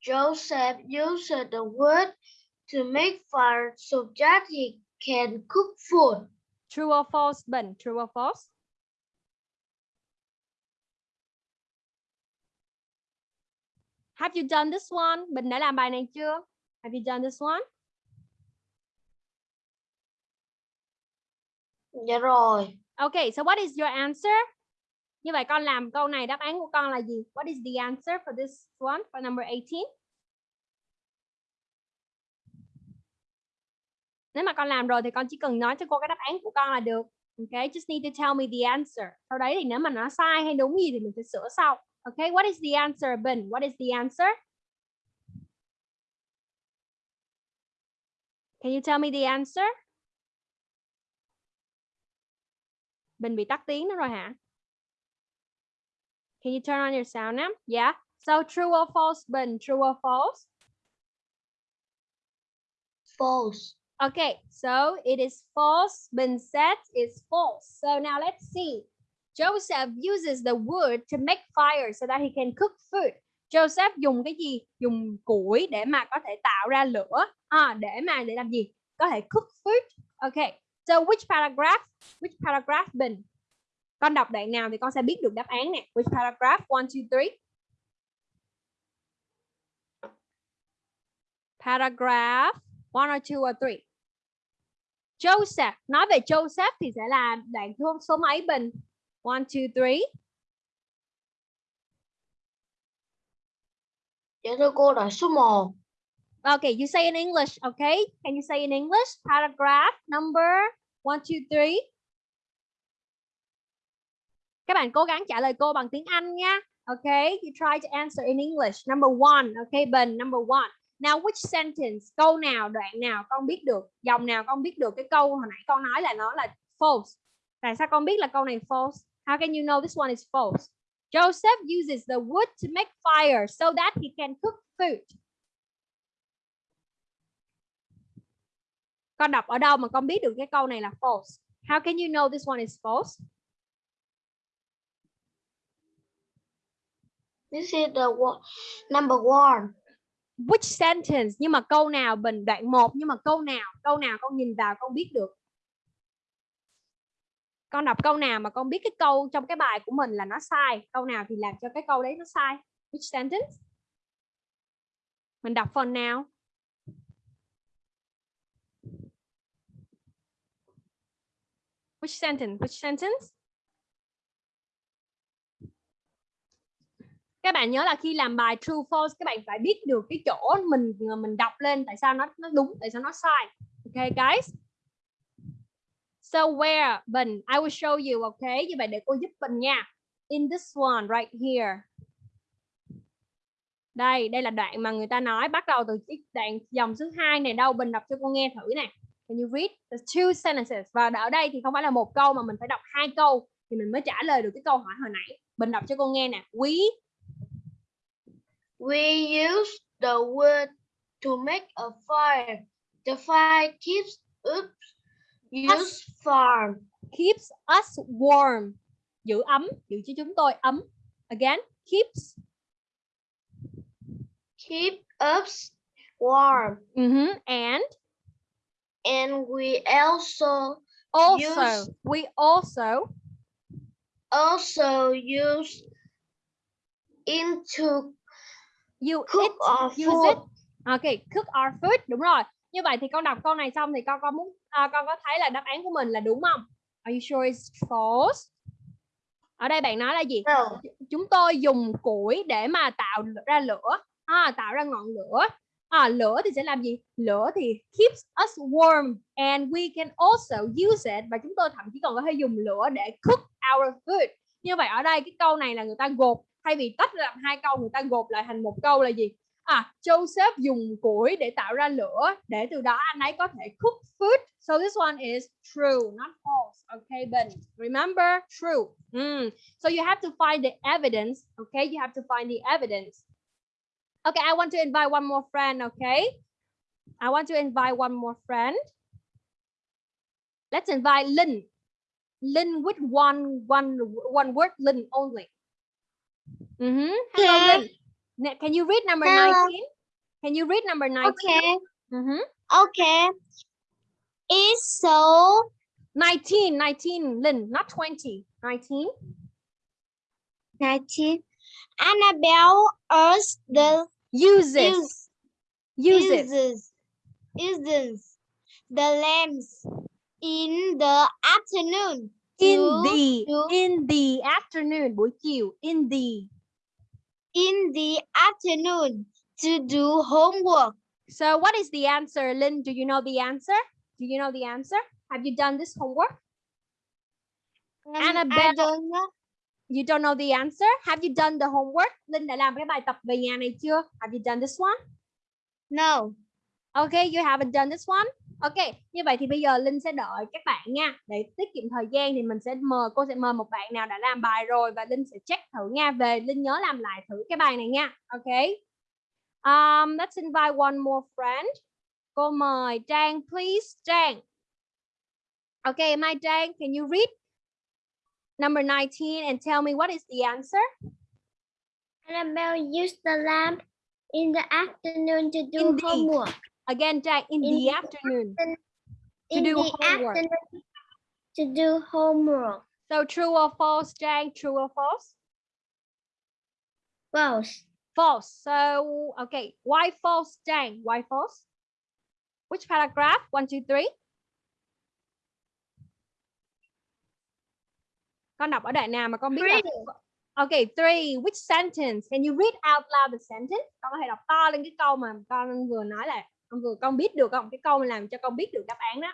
Joseph used the wood to make fire so that he can cook food. True or false, Bình? True or false? Have you done this one? Bình đã làm bài này chưa? Have you done this one? Dạ rồi. Okay, so what is your answer? Như vậy con làm câu này đáp án của con là gì? What is the answer for this one? For number 18? Nếu mà con làm rồi thì con chỉ cần nói cho cô cái đáp án của con là được. Okay, just need to tell me the answer. Sau đấy thì nếu mà nó sai hay đúng gì thì mình sẽ sửa sau. Okay, what is the answer, Bình? What is the answer? Can you tell me the answer? Bình bị tắt tiếng nữa rồi hả? Can you turn on your sound now? Yeah. So true or false, Bình? True or false? False. Okay, so it is false. Bin said is false. So now let's see. Joseph uses the wood to make fire so that he can cook food. Joseph dùng cái gì? Dùng củi để mà có thể tạo ra lửa. À, để mà để làm gì? Có thể cook food. Okay. So which paragraph? Which paragraph Ben? Con đọc đoạn nào thì con sẽ biết được đáp án nè. Which paragraph? One, two, three. Paragraph one or two or three. Joseph. Nói về Joseph thì sẽ là đoạn số số mấy bình? One two three. Dạ thưa cô đoạn số 1. okay you say in English okay can you say in English? Paragraph number one two three. Các bạn cố gắng trả lời cô bằng tiếng Anh nha. Okay you try to answer in English. Number one okay Bình number one Now which sentence câu nào đoạn nào con biết được dòng nào con biết được? Cái câu hồi nãy con nói là nó là false. Tại sao con biết là câu này false? How can you know this one is false? Joseph uses the wood to make fire so that he can cook food. Con đọc ở đâu mà con biết được cái câu này là false? How can you know this one is false? This is the one, number one which sentence? Nhưng mà câu nào bình đoạn 1 nhưng mà câu nào? Câu nào con nhìn vào con biết được? Con đọc câu nào mà con biết cái câu trong cái bài của mình là nó sai? Câu nào thì làm cho cái câu đấy nó sai? Which sentence? Mình đọc phần nào? Which sentence? Which sentence? Các bạn nhớ là khi làm bài true, false, các bạn phải biết được cái chỗ mình ờ, mình đọc lên tại sao nó nó đúng, tại sao nó sai. Okay guys? So, where? Bình, I will show you okay như vậy để cô giúp Bình nha. In this one, right here. Đây đây là đoạn mà người ta nói, bắt đầu từ cái đoạn dòng thứ hai này đâu? Bình đọc cho cô nghe thử nè. Can you read? The two sentences. Và ở đây thì không phải là một câu mà mình phải đọc hai câu thì mình mới trả lời được cái câu hỏi hồi nãy. Bình đọc cho cô nghe nè. We We use the wood to make a fire. The fire keeps us use farm. keeps us warm giữ ấm giữ cho chúng tôi ấm again keeps Keep us warm. mhm, and And we also also Use- we also also use into you cook it our use food. it okay cook our food đúng rồi. Như vậy thì con đọc câu này xong thì con có muốn à, con có thấy là đáp án của mình là đúng không? Are you sure it's false? Ở đây bạn nói là gì? No. chúng tôi dùng củi để mà tạo ra lửa. À, tạo ra ngọn lửa. À, lửa thì sẽ làm gì? Lửa thì keeps us warm and we can also use it. Và chúng tôi thậm chí còn có thể dùng lửa để cook our food. Như vậy ở đây cái câu này là người ta gộp thay vì tách làm hai câu người ta gộp lại thành một câu là gì à Joseph dùng củi để tạo ra lửa để từ đó anh ấy có thể cook food so this one is true not false okay Ben remember true Mm. So you have to find the evidence. Okay, you have to find the evidence. Okay, I want to invite one more friend. Okay, I want to invite one more friend. Let's invite Lynn. Lynn with one one one word. Lynn only. Mm-hmm. Hello, Okay. Lynn. Can you read number Hello. nineteen? Can you read number nineteen? Okay. Mm-hmm. Okay. is so 19, 19, Lynn, not 20, 19. 19. Annabelle urged the Uses, uses. uses uses the lamps in the afternoon In to the, to- in the afternoon, buổi chiều, in the. In the afternoon to do homework. So what is the answer, Lynn? Do you know the answer? Do you know the answer? Have you done this homework? Um, Annabelle. I don't know. You don't know the answer? Have you done the homework? Linh đã làm cái bài tập về nhà này chưa? Have you done this one? No. Okay, you haven't done this one. Ok, như vậy thì bây giờ Linh sẽ đợi các bạn nha. Để tiết kiệm thời gian thì mình sẽ mời cô sẽ mời một bạn nào đã làm bài rồi và Linh sẽ check thử nha. Về Linh nhớ làm lại thử cái bài này nha. Ok. Um, let's invite one more friend. Cô mời Trang, please. Trang. Okay, my Trang, can you read number 19 and tell me what is the answer? Annabelle used the lamp in the afternoon to do In the- homework. Again, Jack, in, In the the afternoon. in do the homework. afternoon to do homework. So true or false, Jack? True or false? False. False. So, okay. Why false, Jack? Why false? Which paragraph? One, two, three. Con đọc ở đoạn nào mà con biết là... Three. Okay, three. Which sentence? Can you read out loud the sentence? Con có thể đọc to lên cái câu mà con vừa nói là con vừa con biết được không? Cái câu làm cho con biết được đáp án đó.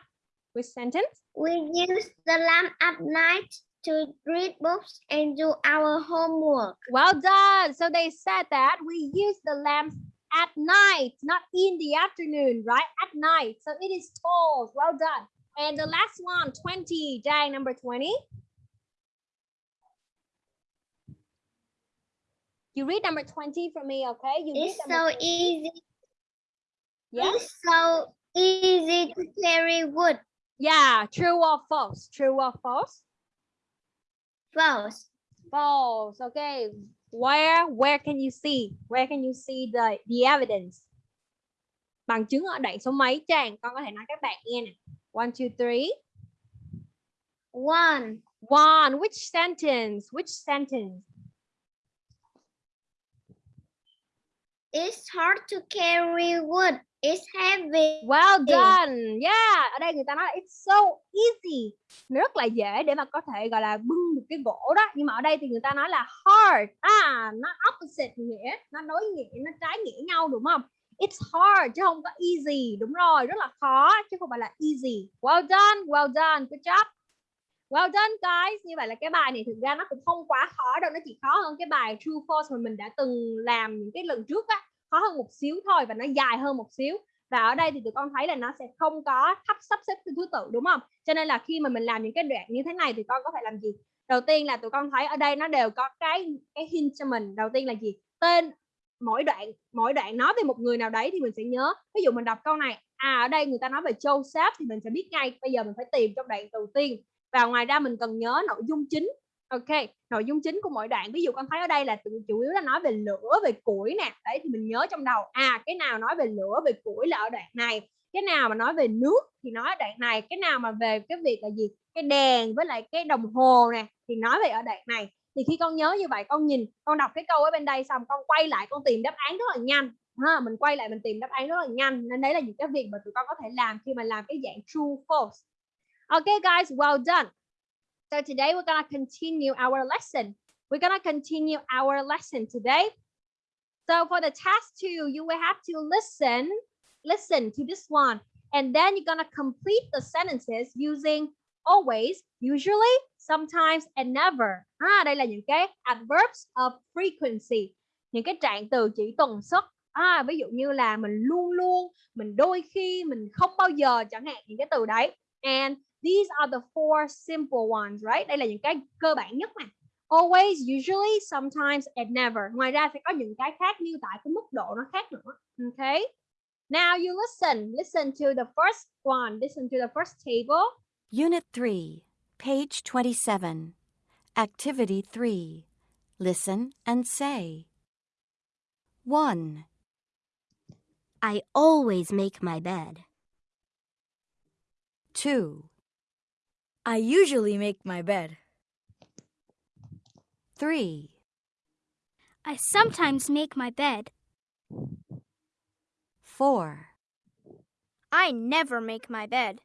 Which sentence? We use the lamp at night to read books and do our homework. Well done. So they said that we use the lamps at night, not in the afternoon, right? At night. So it is false. Well done. And the last one, 20, Jang, number 20. You read number 20 for me, okay? You It's so 20. easy. Yeah? It's so easy to carry wood. Yeah, true or false? True or false? False. False. Okay. Where where can you see? Where can you see the the evidence? Bằng chứng ở đoạn số mấy Trang? Con có thể nói các bạn nghe nè. One, two, three. One. One. Which sentence? Which sentence? It's hard to carry wood. It's heavy. Well done. Yeah. Ở đây người ta nói là it's so easy. Nó rất là dễ để mà có thể gọi là bưng được cái gỗ đó. Nhưng mà ở đây thì người ta nói là hard. À, nó opposite nghĩa. Nó đối nghĩa, nó trái nghĩa nhau đúng không? It's hard chứ không có easy. Đúng rồi, rất là khó chứ không phải là easy. Well done, well done. Good job. Well done guys. Như vậy là cái bài này thực ra nó cũng không quá khó đâu. Nó chỉ khó hơn cái bài true false mà mình đã từng làm những cái lần trước á. Khó hơn một xíu thôi và nó dài hơn một xíu. Và ở đây thì tụi con thấy là nó sẽ không có thấp sắp xếp theo thứ tự, đúng không? Cho nên là khi mà mình làm những cái đoạn như thế này thì con có thể làm gì? Đầu tiên là tụi con thấy ở đây nó đều có cái cái hint cho mình. Đầu tiên là gì? Tên, mỗi đoạn mỗi đoạn nói về một người nào đấy thì mình sẽ nhớ. Ví dụ mình đọc câu này à ở đây người ta nói về Joseph thì mình sẽ biết ngay. Bây giờ mình phải tìm trong đoạn đầu tiên. Và ngoài ra mình cần nhớ nội dung chính ok, nội dung chính của mỗi đoạn, ví dụ con thấy ở đây là chủ yếu là nói về lửa, về củi nè. Đấy, thì mình nhớ trong đầu à cái nào nói về lửa, về củi là ở đoạn này, cái nào mà nói về nước thì nói ở đoạn này, cái nào mà về cái việc là gì, cái đèn với lại cái đồng hồ nè thì nói về ở đoạn này. Thì khi con nhớ như vậy, con nhìn, con đọc cái câu ở bên đây xong, con quay lại, con tìm đáp án rất là nhanh. Ha, mình quay lại mình tìm đáp án rất là nhanh, nên đấy là những cái việc mà tụi con có thể làm khi mà làm cái dạng true false. OK, guys, well done. So today we're gonna continue our lesson. We're gonna continue our lesson today. So for the task two, you will have to listen, listen to this one, and then you're gonna complete the sentences using always, usually, sometimes, and never. À, đây là những cái adverbs of frequency, những cái trạng từ chỉ tuần suất. À, ví dụ như là mình luôn luôn, mình đôi khi, mình không bao giờ chẳng hạn những cái từ đấy. And These are the four simple ones, right? Đây là những cái cơ bản nhất mà. Always, usually, sometimes, and never. Ngoài ra sẽ có những cái khác như tại cái mức độ nó khác nữa. Okay. Now you listen. Listen to the first one. Listen to the first table. Unit 3, page 27. Activity 3. Listen and say. 1, I always make my bed. 2, I usually make my bed. 3, I sometimes make my bed. 4, I never make my bed.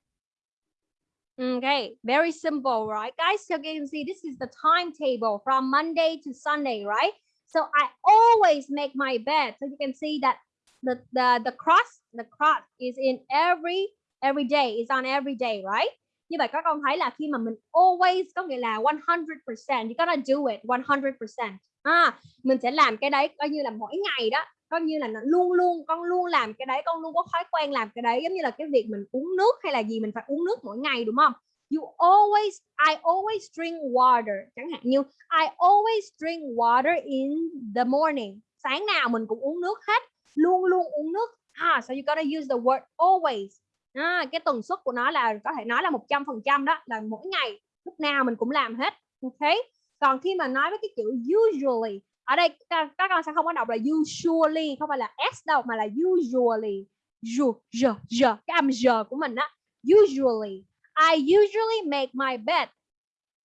Okay, very simple, right, guys? So you can see this is the timetable from Monday to Sunday, right? So I always make my bed. So you can see that the the the cross the cross is in every every day. is on every day, right? Như vậy các con thấy là khi mà mình always có nghĩa là 100%, you gotta do it 100%. À, mình sẽ làm cái đấy coi như là mỗi ngày đó coi như là nó luôn luôn con luôn làm cái đấy con luôn có thói quen làm cái đấy giống như là cái việc mình uống nước hay là gì mình phải uống nước mỗi ngày đúng không? You always I always drink water. Chẳng hạn như I always drink water in the morning. Sáng nào mình cũng uống nước hết luôn luôn uống nước. Ah so you gotta use the word always à, cái tần suất của nó là có thể nói là một trăm phần trăm đó là mỗi ngày lúc nào mình cũng làm hết ok còn khi mà nói với cái chữ usually ở đây các, các con sẽ không có đọc là usually không phải là s đâu mà là usually. Ju giờ giờ cái âm giờ của mình á usually. I usually make my bed.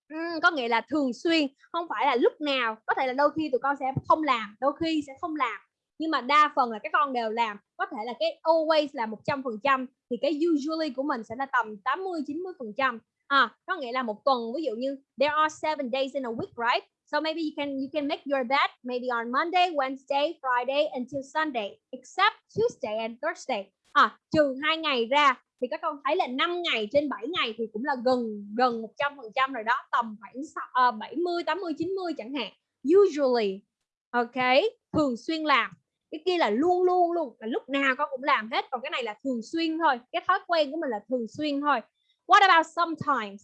Ừm, có nghĩa là thường xuyên không phải là lúc nào. Có thể là đôi khi tụi con sẽ không làm đôi khi sẽ không làm nhưng mà đa phần là các con đều làm có thể là cái always là một trăm phần trăm thì cái usually của mình sẽ là tầm 80 90 phần trăm à có nghĩa là một tuần ví dụ như there are seven days in a week right So maybe you can you can make your bed maybe on Monday, Wednesday, Friday until Sunday, except Tuesday and Thursday. À, trừ hai ngày ra thì các con thấy là 5 ngày trên 7 ngày thì cũng là gần gần 100% rồi đó, tầm khoảng uh, 70, 80, 90 chẳng hạn. Usually, ok, thường xuyên làm. Cái kia là luôn luôn luôn, là lúc nào con cũng làm hết. Còn cái này là thường xuyên thôi. Cái thói quen của mình là thường xuyên thôi. What about sometimes?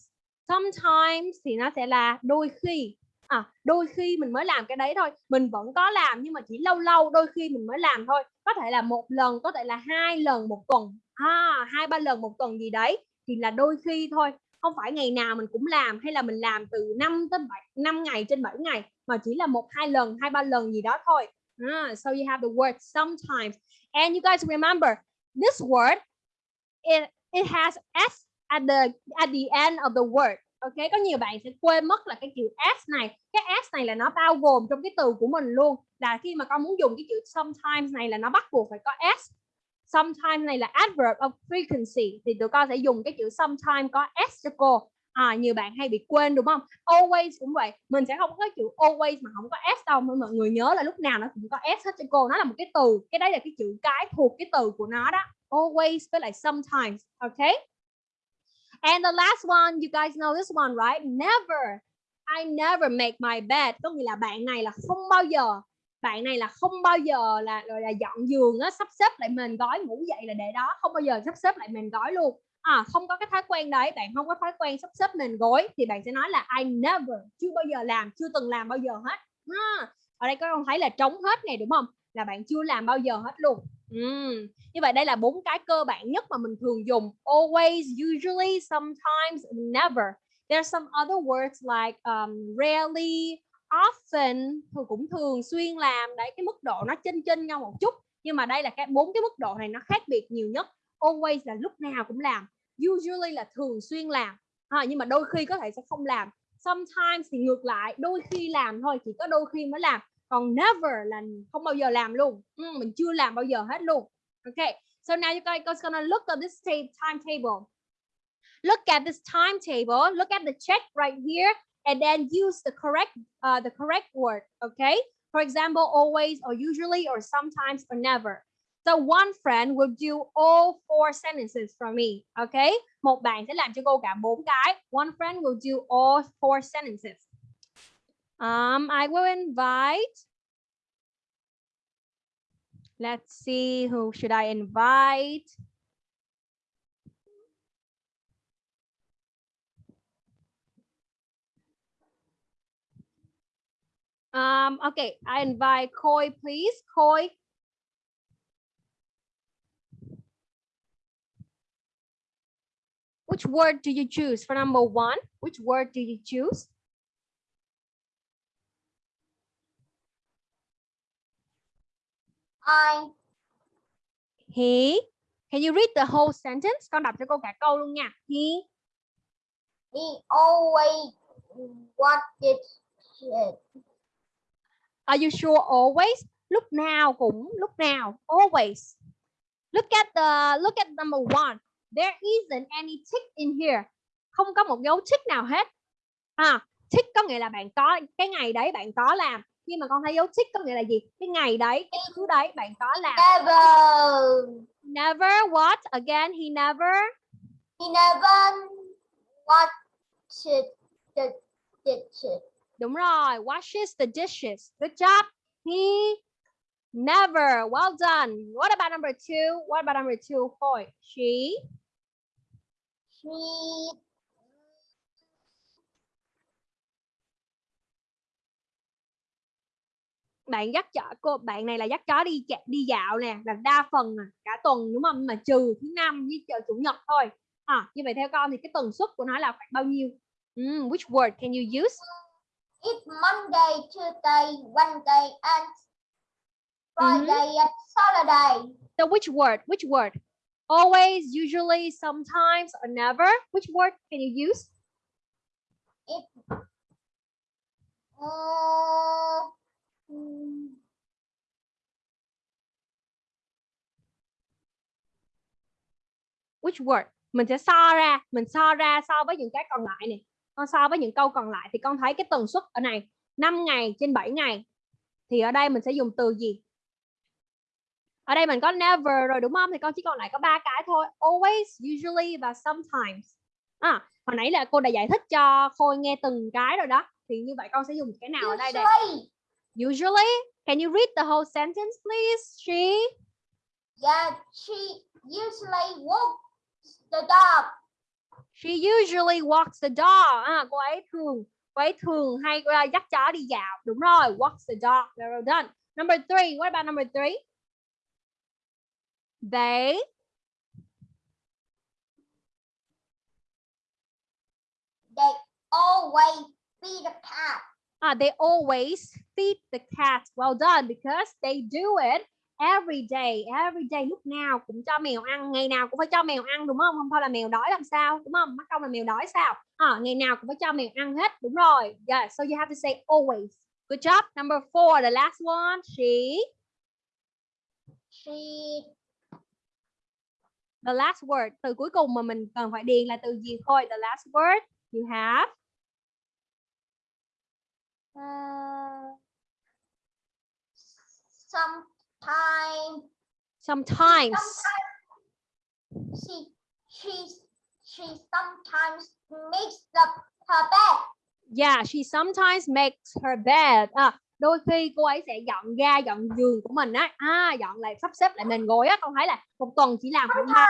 Sometimes thì nó sẽ là đôi khi à, đôi khi mình mới làm cái đấy thôi mình vẫn có làm nhưng mà chỉ lâu lâu đôi khi mình mới làm thôi có thể là một lần có thể là hai lần một tuần à, hai ba lần một tuần gì đấy thì là đôi khi thôi không phải ngày nào mình cũng làm hay là mình làm từ 5 tới 7 5 ngày trên 7 ngày mà chỉ là một hai lần hai ba lần gì đó thôi ah, so you have the word sometimes. And you guys remember this word it it has s at the at the end of the word. Ok có nhiều bạn sẽ quên mất là cái chữ s này. Cái s này là nó bao gồm trong cái từ của mình luôn. Là khi mà con muốn dùng cái chữ sometimes này là nó bắt buộc phải có s. Sometimes này là adverb of frequency. Thì tụi con sẽ dùng cái chữ sometimes có s cho cô à nhiều bạn hay bị quên đúng không always cũng vậy mình sẽ không có chữ always mà không có s đâu mà mọi người nhớ là lúc nào nó cũng có s hết cho cô nó là một cái từ cái đấy là cái chữ cái thuộc cái từ của nó đó always với lại sometimes okay And the last one, you guys know this one, right? Never. I never make my bed. Có nghĩa là bạn này là không bao giờ, bạn này là không bao giờ là là dọn giường á, sắp xếp lại mền gói ngủ dậy là để đó, không bao giờ sắp xếp lại mền gói luôn. À, không có cái thói quen đấy, bạn không có thói quen sắp xếp nền gối thì bạn sẽ nói là I never, chưa bao giờ làm, chưa từng làm bao giờ hết. À, ở đây các con thấy là trống hết này đúng không? Là bạn chưa làm bao giờ hết luôn. Uhm. Như vậy đây là bốn cái cơ bản nhất mà mình thường dùng. Always, usually, sometimes, never. There are some other words like um, rarely, often thường cũng thường xuyên làm đấy cái mức độ nó chênh chênh nhau một chút nhưng mà đây là cái bốn cái mức độ này nó khác biệt nhiều nhất always là lúc nào cũng làm usually là thường xuyên làm. À, nhưng mà đôi khi có thể sẽ không làm. Sometimes thì ngược lại đôi khi làm thôi chỉ có đôi khi mới làm. Còn never là không bao giờ làm luôn. Ừ, mình chưa làm bao giờ hết luôn. Ok so now you guys gonna look at this timetable. Look at this timetable look at the check right here and then use the correct uh, the correct word okay for example always or usually or sometimes or never so one friend will do all four sentences for me okay một bạn sẽ làm cho cô cả bốn cái one friend will do all four sentences Um, I will invite. Let's see, who should I invite? Um, okay, I invite Koi, please. Koi. Which word do you choose for number one? Which word do you choose? I, He, Can you read the whole sentence? Con đọc cho cô cả câu luôn nha. He He always watches it. Are you sure always? Lúc nào cũng lúc nào always. Look at the look at number one. There isn't any tick in here. Không có một dấu tick nào hết. À, tick có nghĩa là bạn có cái ngày đấy bạn có làm. Khi mà con thấy dấu tick có nghĩa là gì? Cái ngày đấy, cái thứ đấy bạn có làm. Never. Never what? Again, he never. He never watches the dishes. Đúng rồi, washes the dishes. Good job. He never. Well done. What about number two? What about number two? Khôi. She She bạn dắt chó cô bạn này là dắt chó đi chạy đi dạo nè là đa phần à, cả tuần đúng không? Mà trừ thứ năm với chờ chủ nhật thôi. À, như vậy theo con thì cái tần suất của nó là khoảng bao nhiêu? Mm, which word can you use? It's Monday, Tuesday, Wednesday, and Friday and Saturday. so which word which word always usually sometimes or never. Which word can you use? It. Uh, mm, which word? Mình sẽ so ra mình so ra so với những cái còn lại này. Con so với những câu còn lại thì con thấy cái tần suất ở này 5 ngày trên 7 ngày. Thì ở đây mình sẽ dùng từ gì ở đây mình có never rồi đúng không thì con chỉ còn lại có ba cái thôi always usually và sometimes à, hồi nãy là cô đã giải thích cho khôi nghe từng cái rồi đó thì như vậy con sẽ dùng cái nào ở đây đây usually, usually can you read the whole sentence please she yeah, she usually walks the dog. She usually walks the dog. À, cô ấy thường cô ấy thường hay uh, dắt chó đi dạo. Đúng rồi, walks the dog. Well done. Number three. What about number three? They They always feed the cat. uh, they always feed the cat. Well done because they do it every day. Every day lúc nào cũng cho mèo ăn, ngày nào cũng phải cho mèo ăn đúng không? Không thôi là mèo đói làm sao? Đúng không? Mắc công là mèo đói sao? À, ngày nào cũng phải cho mèo ăn hết. Đúng rồi. Yeah, so you have to say always. Good job. Number four, the last one. She She the last word. Từ cuối cùng mà mình cần phải điền là từ gì thôi? The last word you have. Uh, sometimes. Sometimes she she she sometimes makes up her bed. yeah she sometimes makes her bed. À, đôi khi cô ấy sẽ dọn ga dọn giường của mình á. À, dọn lại sắp xếp lại nền gối á con thấy là một tuần chỉ làm khoảng ba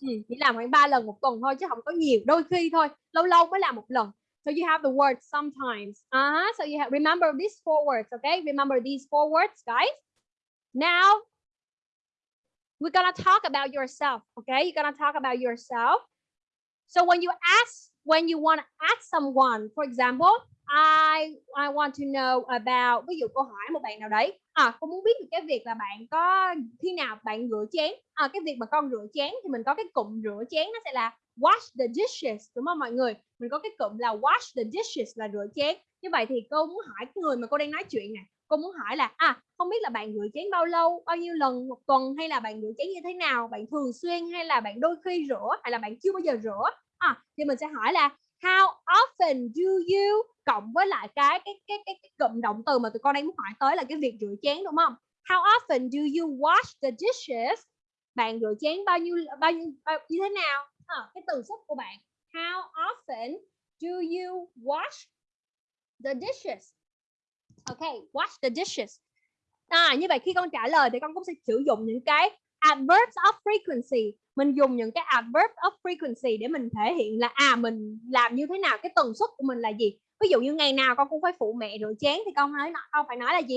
ừ, chỉ làm khoảng ba lần một tuần thôi chứ không có nhiều đôi khi thôi lâu lâu mới làm một lần. So you have the word sometimes. Uh-huh. so you have remember these four words okay? Remember these four words guys. Now we're gonna talk about yourself okay? You're gonna talk about yourself. So when you ask when you want to ask someone for example I I want to know about, ví dụ cô hỏi một bạn nào đấy. À cô muốn biết được cái việc là bạn có, khi nào bạn rửa chén. À cái việc mà con rửa chén thì mình có cái cụm rửa chén nó sẽ là wash the dishes, đúng không mọi người? Mình có cái cụm là wash the dishes là rửa chén. Như vậy thì cô muốn hỏi, cái người mà cô đang nói chuyện này cô muốn hỏi là à không biết là bạn rửa chén bao lâu, bao nhiêu lần, một tuần hay là bạn rửa chén như thế nào? Bạn thường xuyên hay là bạn đôi khi rửa, hay là bạn chưa bao giờ rửa? À thì mình sẽ hỏi là how often do you cộng với lại cái cái cái cái, cái cụm động từ mà tụi con đang muốn hỏi tới là cái việc rửa chén đúng không? How often do you wash the dishes? Bạn rửa chén bao nhiêu bao nhiêu bao, như thế nào? À, cái từ xuất của bạn. How often do you wash the dishes? Okay wash the dishes. À như vậy khi con trả lời thì con cũng sẽ sử dụng những cái adverbs of frequency mình dùng những cái adverb of frequency để mình thể hiện là à mình làm như thế nào, cái tần suất của mình là gì? Ví dụ như ngày nào con cũng phải phụ mẹ rửa chén thì con nói con phải nói là gì?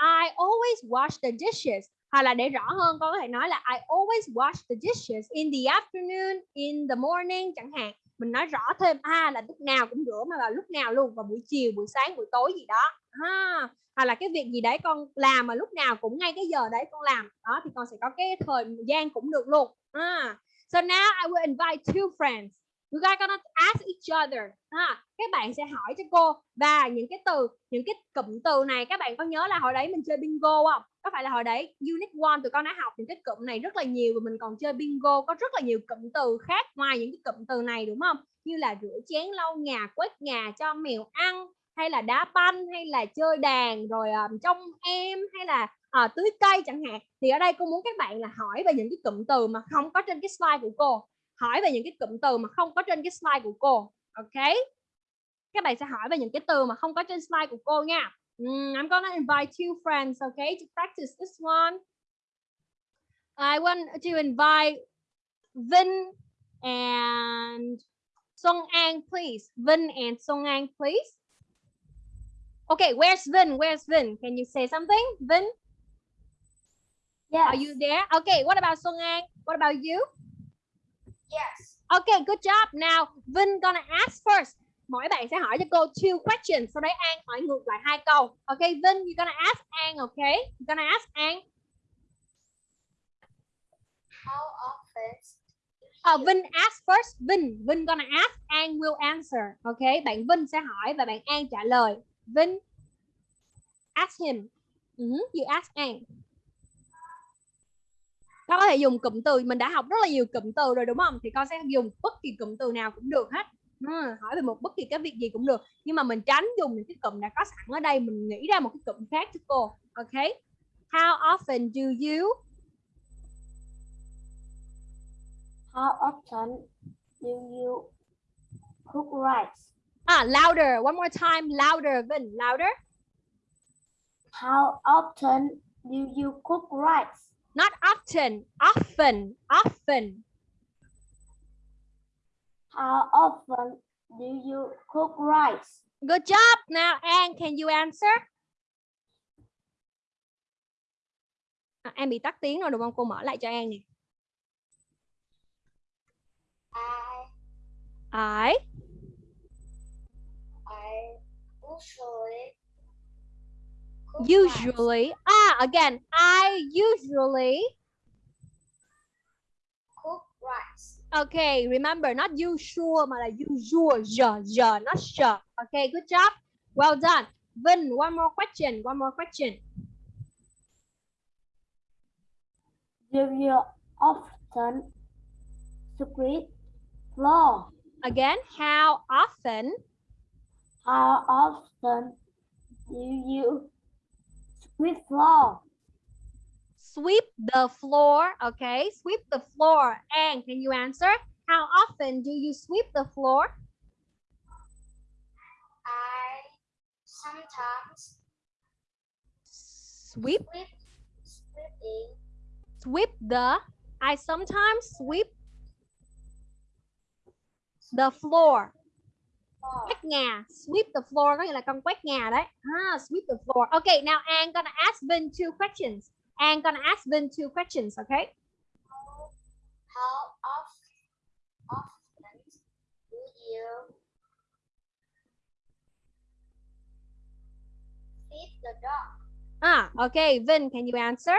I always wash the dishes. Hoặc là để rõ hơn, con có thể nói là, I always wash the dishes in the afternoon, in the morning chẳng hạn. Mình nói rõ thêm à là lúc nào cũng rửa mà là lúc nào luôn, vào buổi chiều, buổi sáng, buổi tối gì đó. Ha! Hoặc là cái việc gì đấy con làm mà lúc nào cũng ngay cái giờ đấy con làm, đó, thì con sẽ có cái thời gian cũng được luôn à. so now I will invite two friends. You guys gonna ask each other. Ha các bạn sẽ hỏi cho cô và những cái từ những cái cụm từ này các bạn có nhớ là hồi đấy mình chơi bingo không? Có phải là hồi đấy unit one tụi con đã học những cái cụm này rất là nhiều và mình còn chơi bingo có rất là nhiều cụm từ khác ngoài những cái cụm từ này đúng không? Như là rửa chén lau nhà quét nhà cho mèo ăn hay là đá banh hay là chơi đàn rồi um, trông em hay là à, tưới cây chẳng hạn. Thì ở đây cô muốn các bạn là hỏi về những cái cụm từ mà không có trên cái slide của cô. Hỏi về những cái cụm từ mà không có trên cái slide của cô ok? Các bạn sẽ hỏi về những cái từ mà không có trên slide của cô nha. Mm, I'm gonna invite two friends okay to practice this one. I want to invite Vin and Song An please. Vin and Song An please. Okay, where's Vin? Where's Vin? Can you say something? Vin, Yes. are you there? Okay, what about Song An? What about you? Yes. Okay, good job. Now, Vin gonna ask first. Mỗi bạn sẽ hỏi cho cô two questions. Sau đấy An hỏi ngược lại hai câu. Okay, Vin, you're gonna ask An, okay? You're gonna ask An. How often? Uh, Vin ask first. Vin, Vin gonna ask, An will answer. Okay, bạn Vin sẽ hỏi và bạn An trả lời. Vin, ask him. Uh-huh, you ask An. Con có thể dùng cụm từ mình đã học rất là nhiều cụm từ rồi đúng không? Thì con sẽ dùng bất kỳ cụm từ nào cũng được hết. Ừ, hỏi về một bất kỳ cái việc gì cũng được nhưng mà mình tránh dùng những cái cụm đã có sẵn ở đây mình nghĩ ra một cái cụm khác cho cô ok how often do you How often do you cook rice? ah louder one more time louder Vin louder How often do you cook rice? Not often often often How often do you cook rice? good job now An can you answer à, An bị tắt tiếng rồi đúng không cô mở lại cho An nè I I I usually. Usually ah again I usually cook rice. Okay, remember not usual mà là usual, giờ giờ not sure. Okay, good job. Well done. Vin, one more question, one more question. Do you often sweep floor? Again, how often How often do you sweep floor? sweep the floor? Okay, sweep the floor. And can you answer? How often do you sweep the floor? I sometimes Sweep, sweep sweeping sweep the. I sometimes sweep the floor. Floor. quét nhà sweep the floor có nghĩa là con quét nhà đấy ah, sweep the floor okay now An gonna ask Vin two questions An gonna ask Vin two questions okay How, how often, often do you feed the dog? ah okay Vin can you answer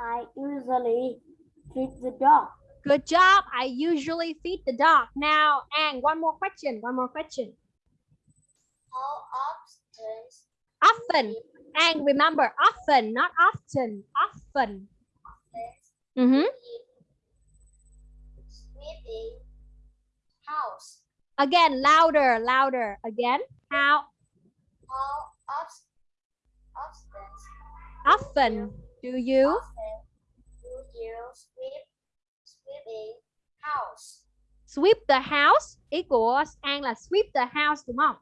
I usually feed the dog. Good job. I usually feed the dog. Now An one more question one more question. How often often. And remember often not often often. do you mm-hmm. sweeping house? again louder louder. Again how How often, often, often do you often do you sweep sweeping house? sweep the house? Ý của An là sweep the house đúng không?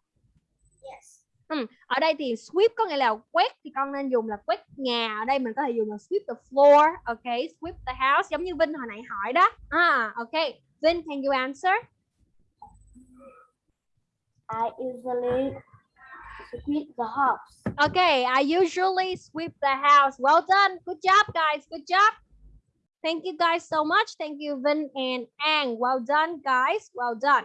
Yes. Ừ, ở đây thì sweep có nghĩa là quét thì con nên dùng là quét nhà. Ở đây mình có thể dùng là sweep the floor ok? Sweep the house giống như Vinh hồi nãy hỏi đó. À ok. Vinh can you answer? I usually sweep the house. okay I usually sweep the house. Well done. Good job guys. Good job thank you guys so much thank you Vinh and An well done guys well done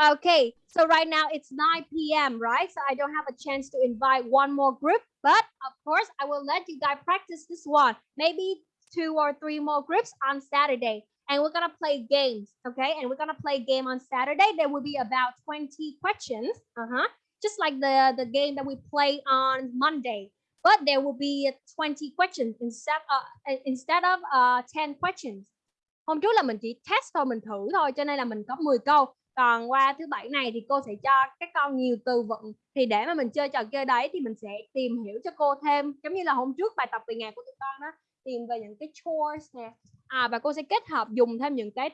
Okay, so right now it's 9 p.m., right? So I don't have a chance to invite one more group, but of course I will let you guys practice this one. Maybe two or three more groups on Saturday. And we're gonna play games, okay? And we're gonna play game on Saturday. There will be about 20 questions, uh-huh. Just like the, the game that we play on Monday. But there will be 20 questions instead of, eh, instead of uh, 10 questions. Hôm trước là mình chỉ test thôi, mình thử thôi, cho nên là mình có 10 câu. Còn qua thứ bảy này thì cô sẽ cho các con nhiều từ vựng. Thì để mà mình chơi trò chơi đấy thì mình sẽ tìm hiểu cho cô thêm. Giống như là hôm trước bài tập về nhà của tụi con đó tìm về những cái chores nè. À và cô sẽ kết hợp dùng thêm những cái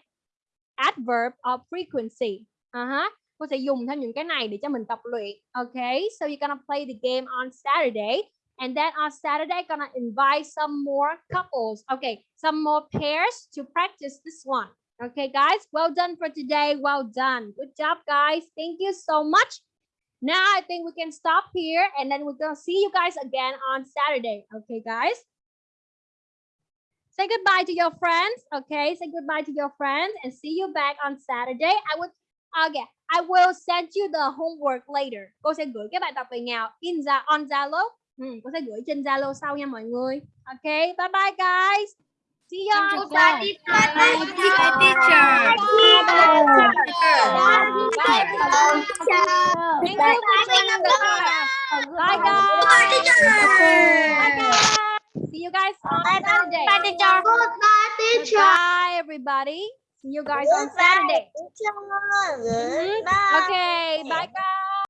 adverb of frequency. Uh-huh. cô sẽ dùng thêm những cái này để cho mình tập luyện. Okay so you're gonna play the game on Saturday. And then on Saturday gonna invite some more couples okay some more pairs to practice this one Okay, guys, well done for today. Well done. Good job, guys. Thank you so much. Now I think we can stop here and then we're to see you guys again on Saturday. Okay, guys? Say goodbye to your friends. Okay, say goodbye to your friends and see you back on Saturday. I would okay, I will send you the homework later. Cô sẽ gửi cái bài tập về nhà in ra on Zalo. Ừ, cô sẽ gửi trên Zalo sau nha mọi người. Okay, bye bye guys. See you on Goodbye, teacher. Bye, Goodbye, teacher. Bye guys. Bye guys. See you guys on Saturday. Bye, teacher. Goodbye, teacher. Bye everybody. See you guys on Saturday. Mhm. Goodbye. Okay, bye guys.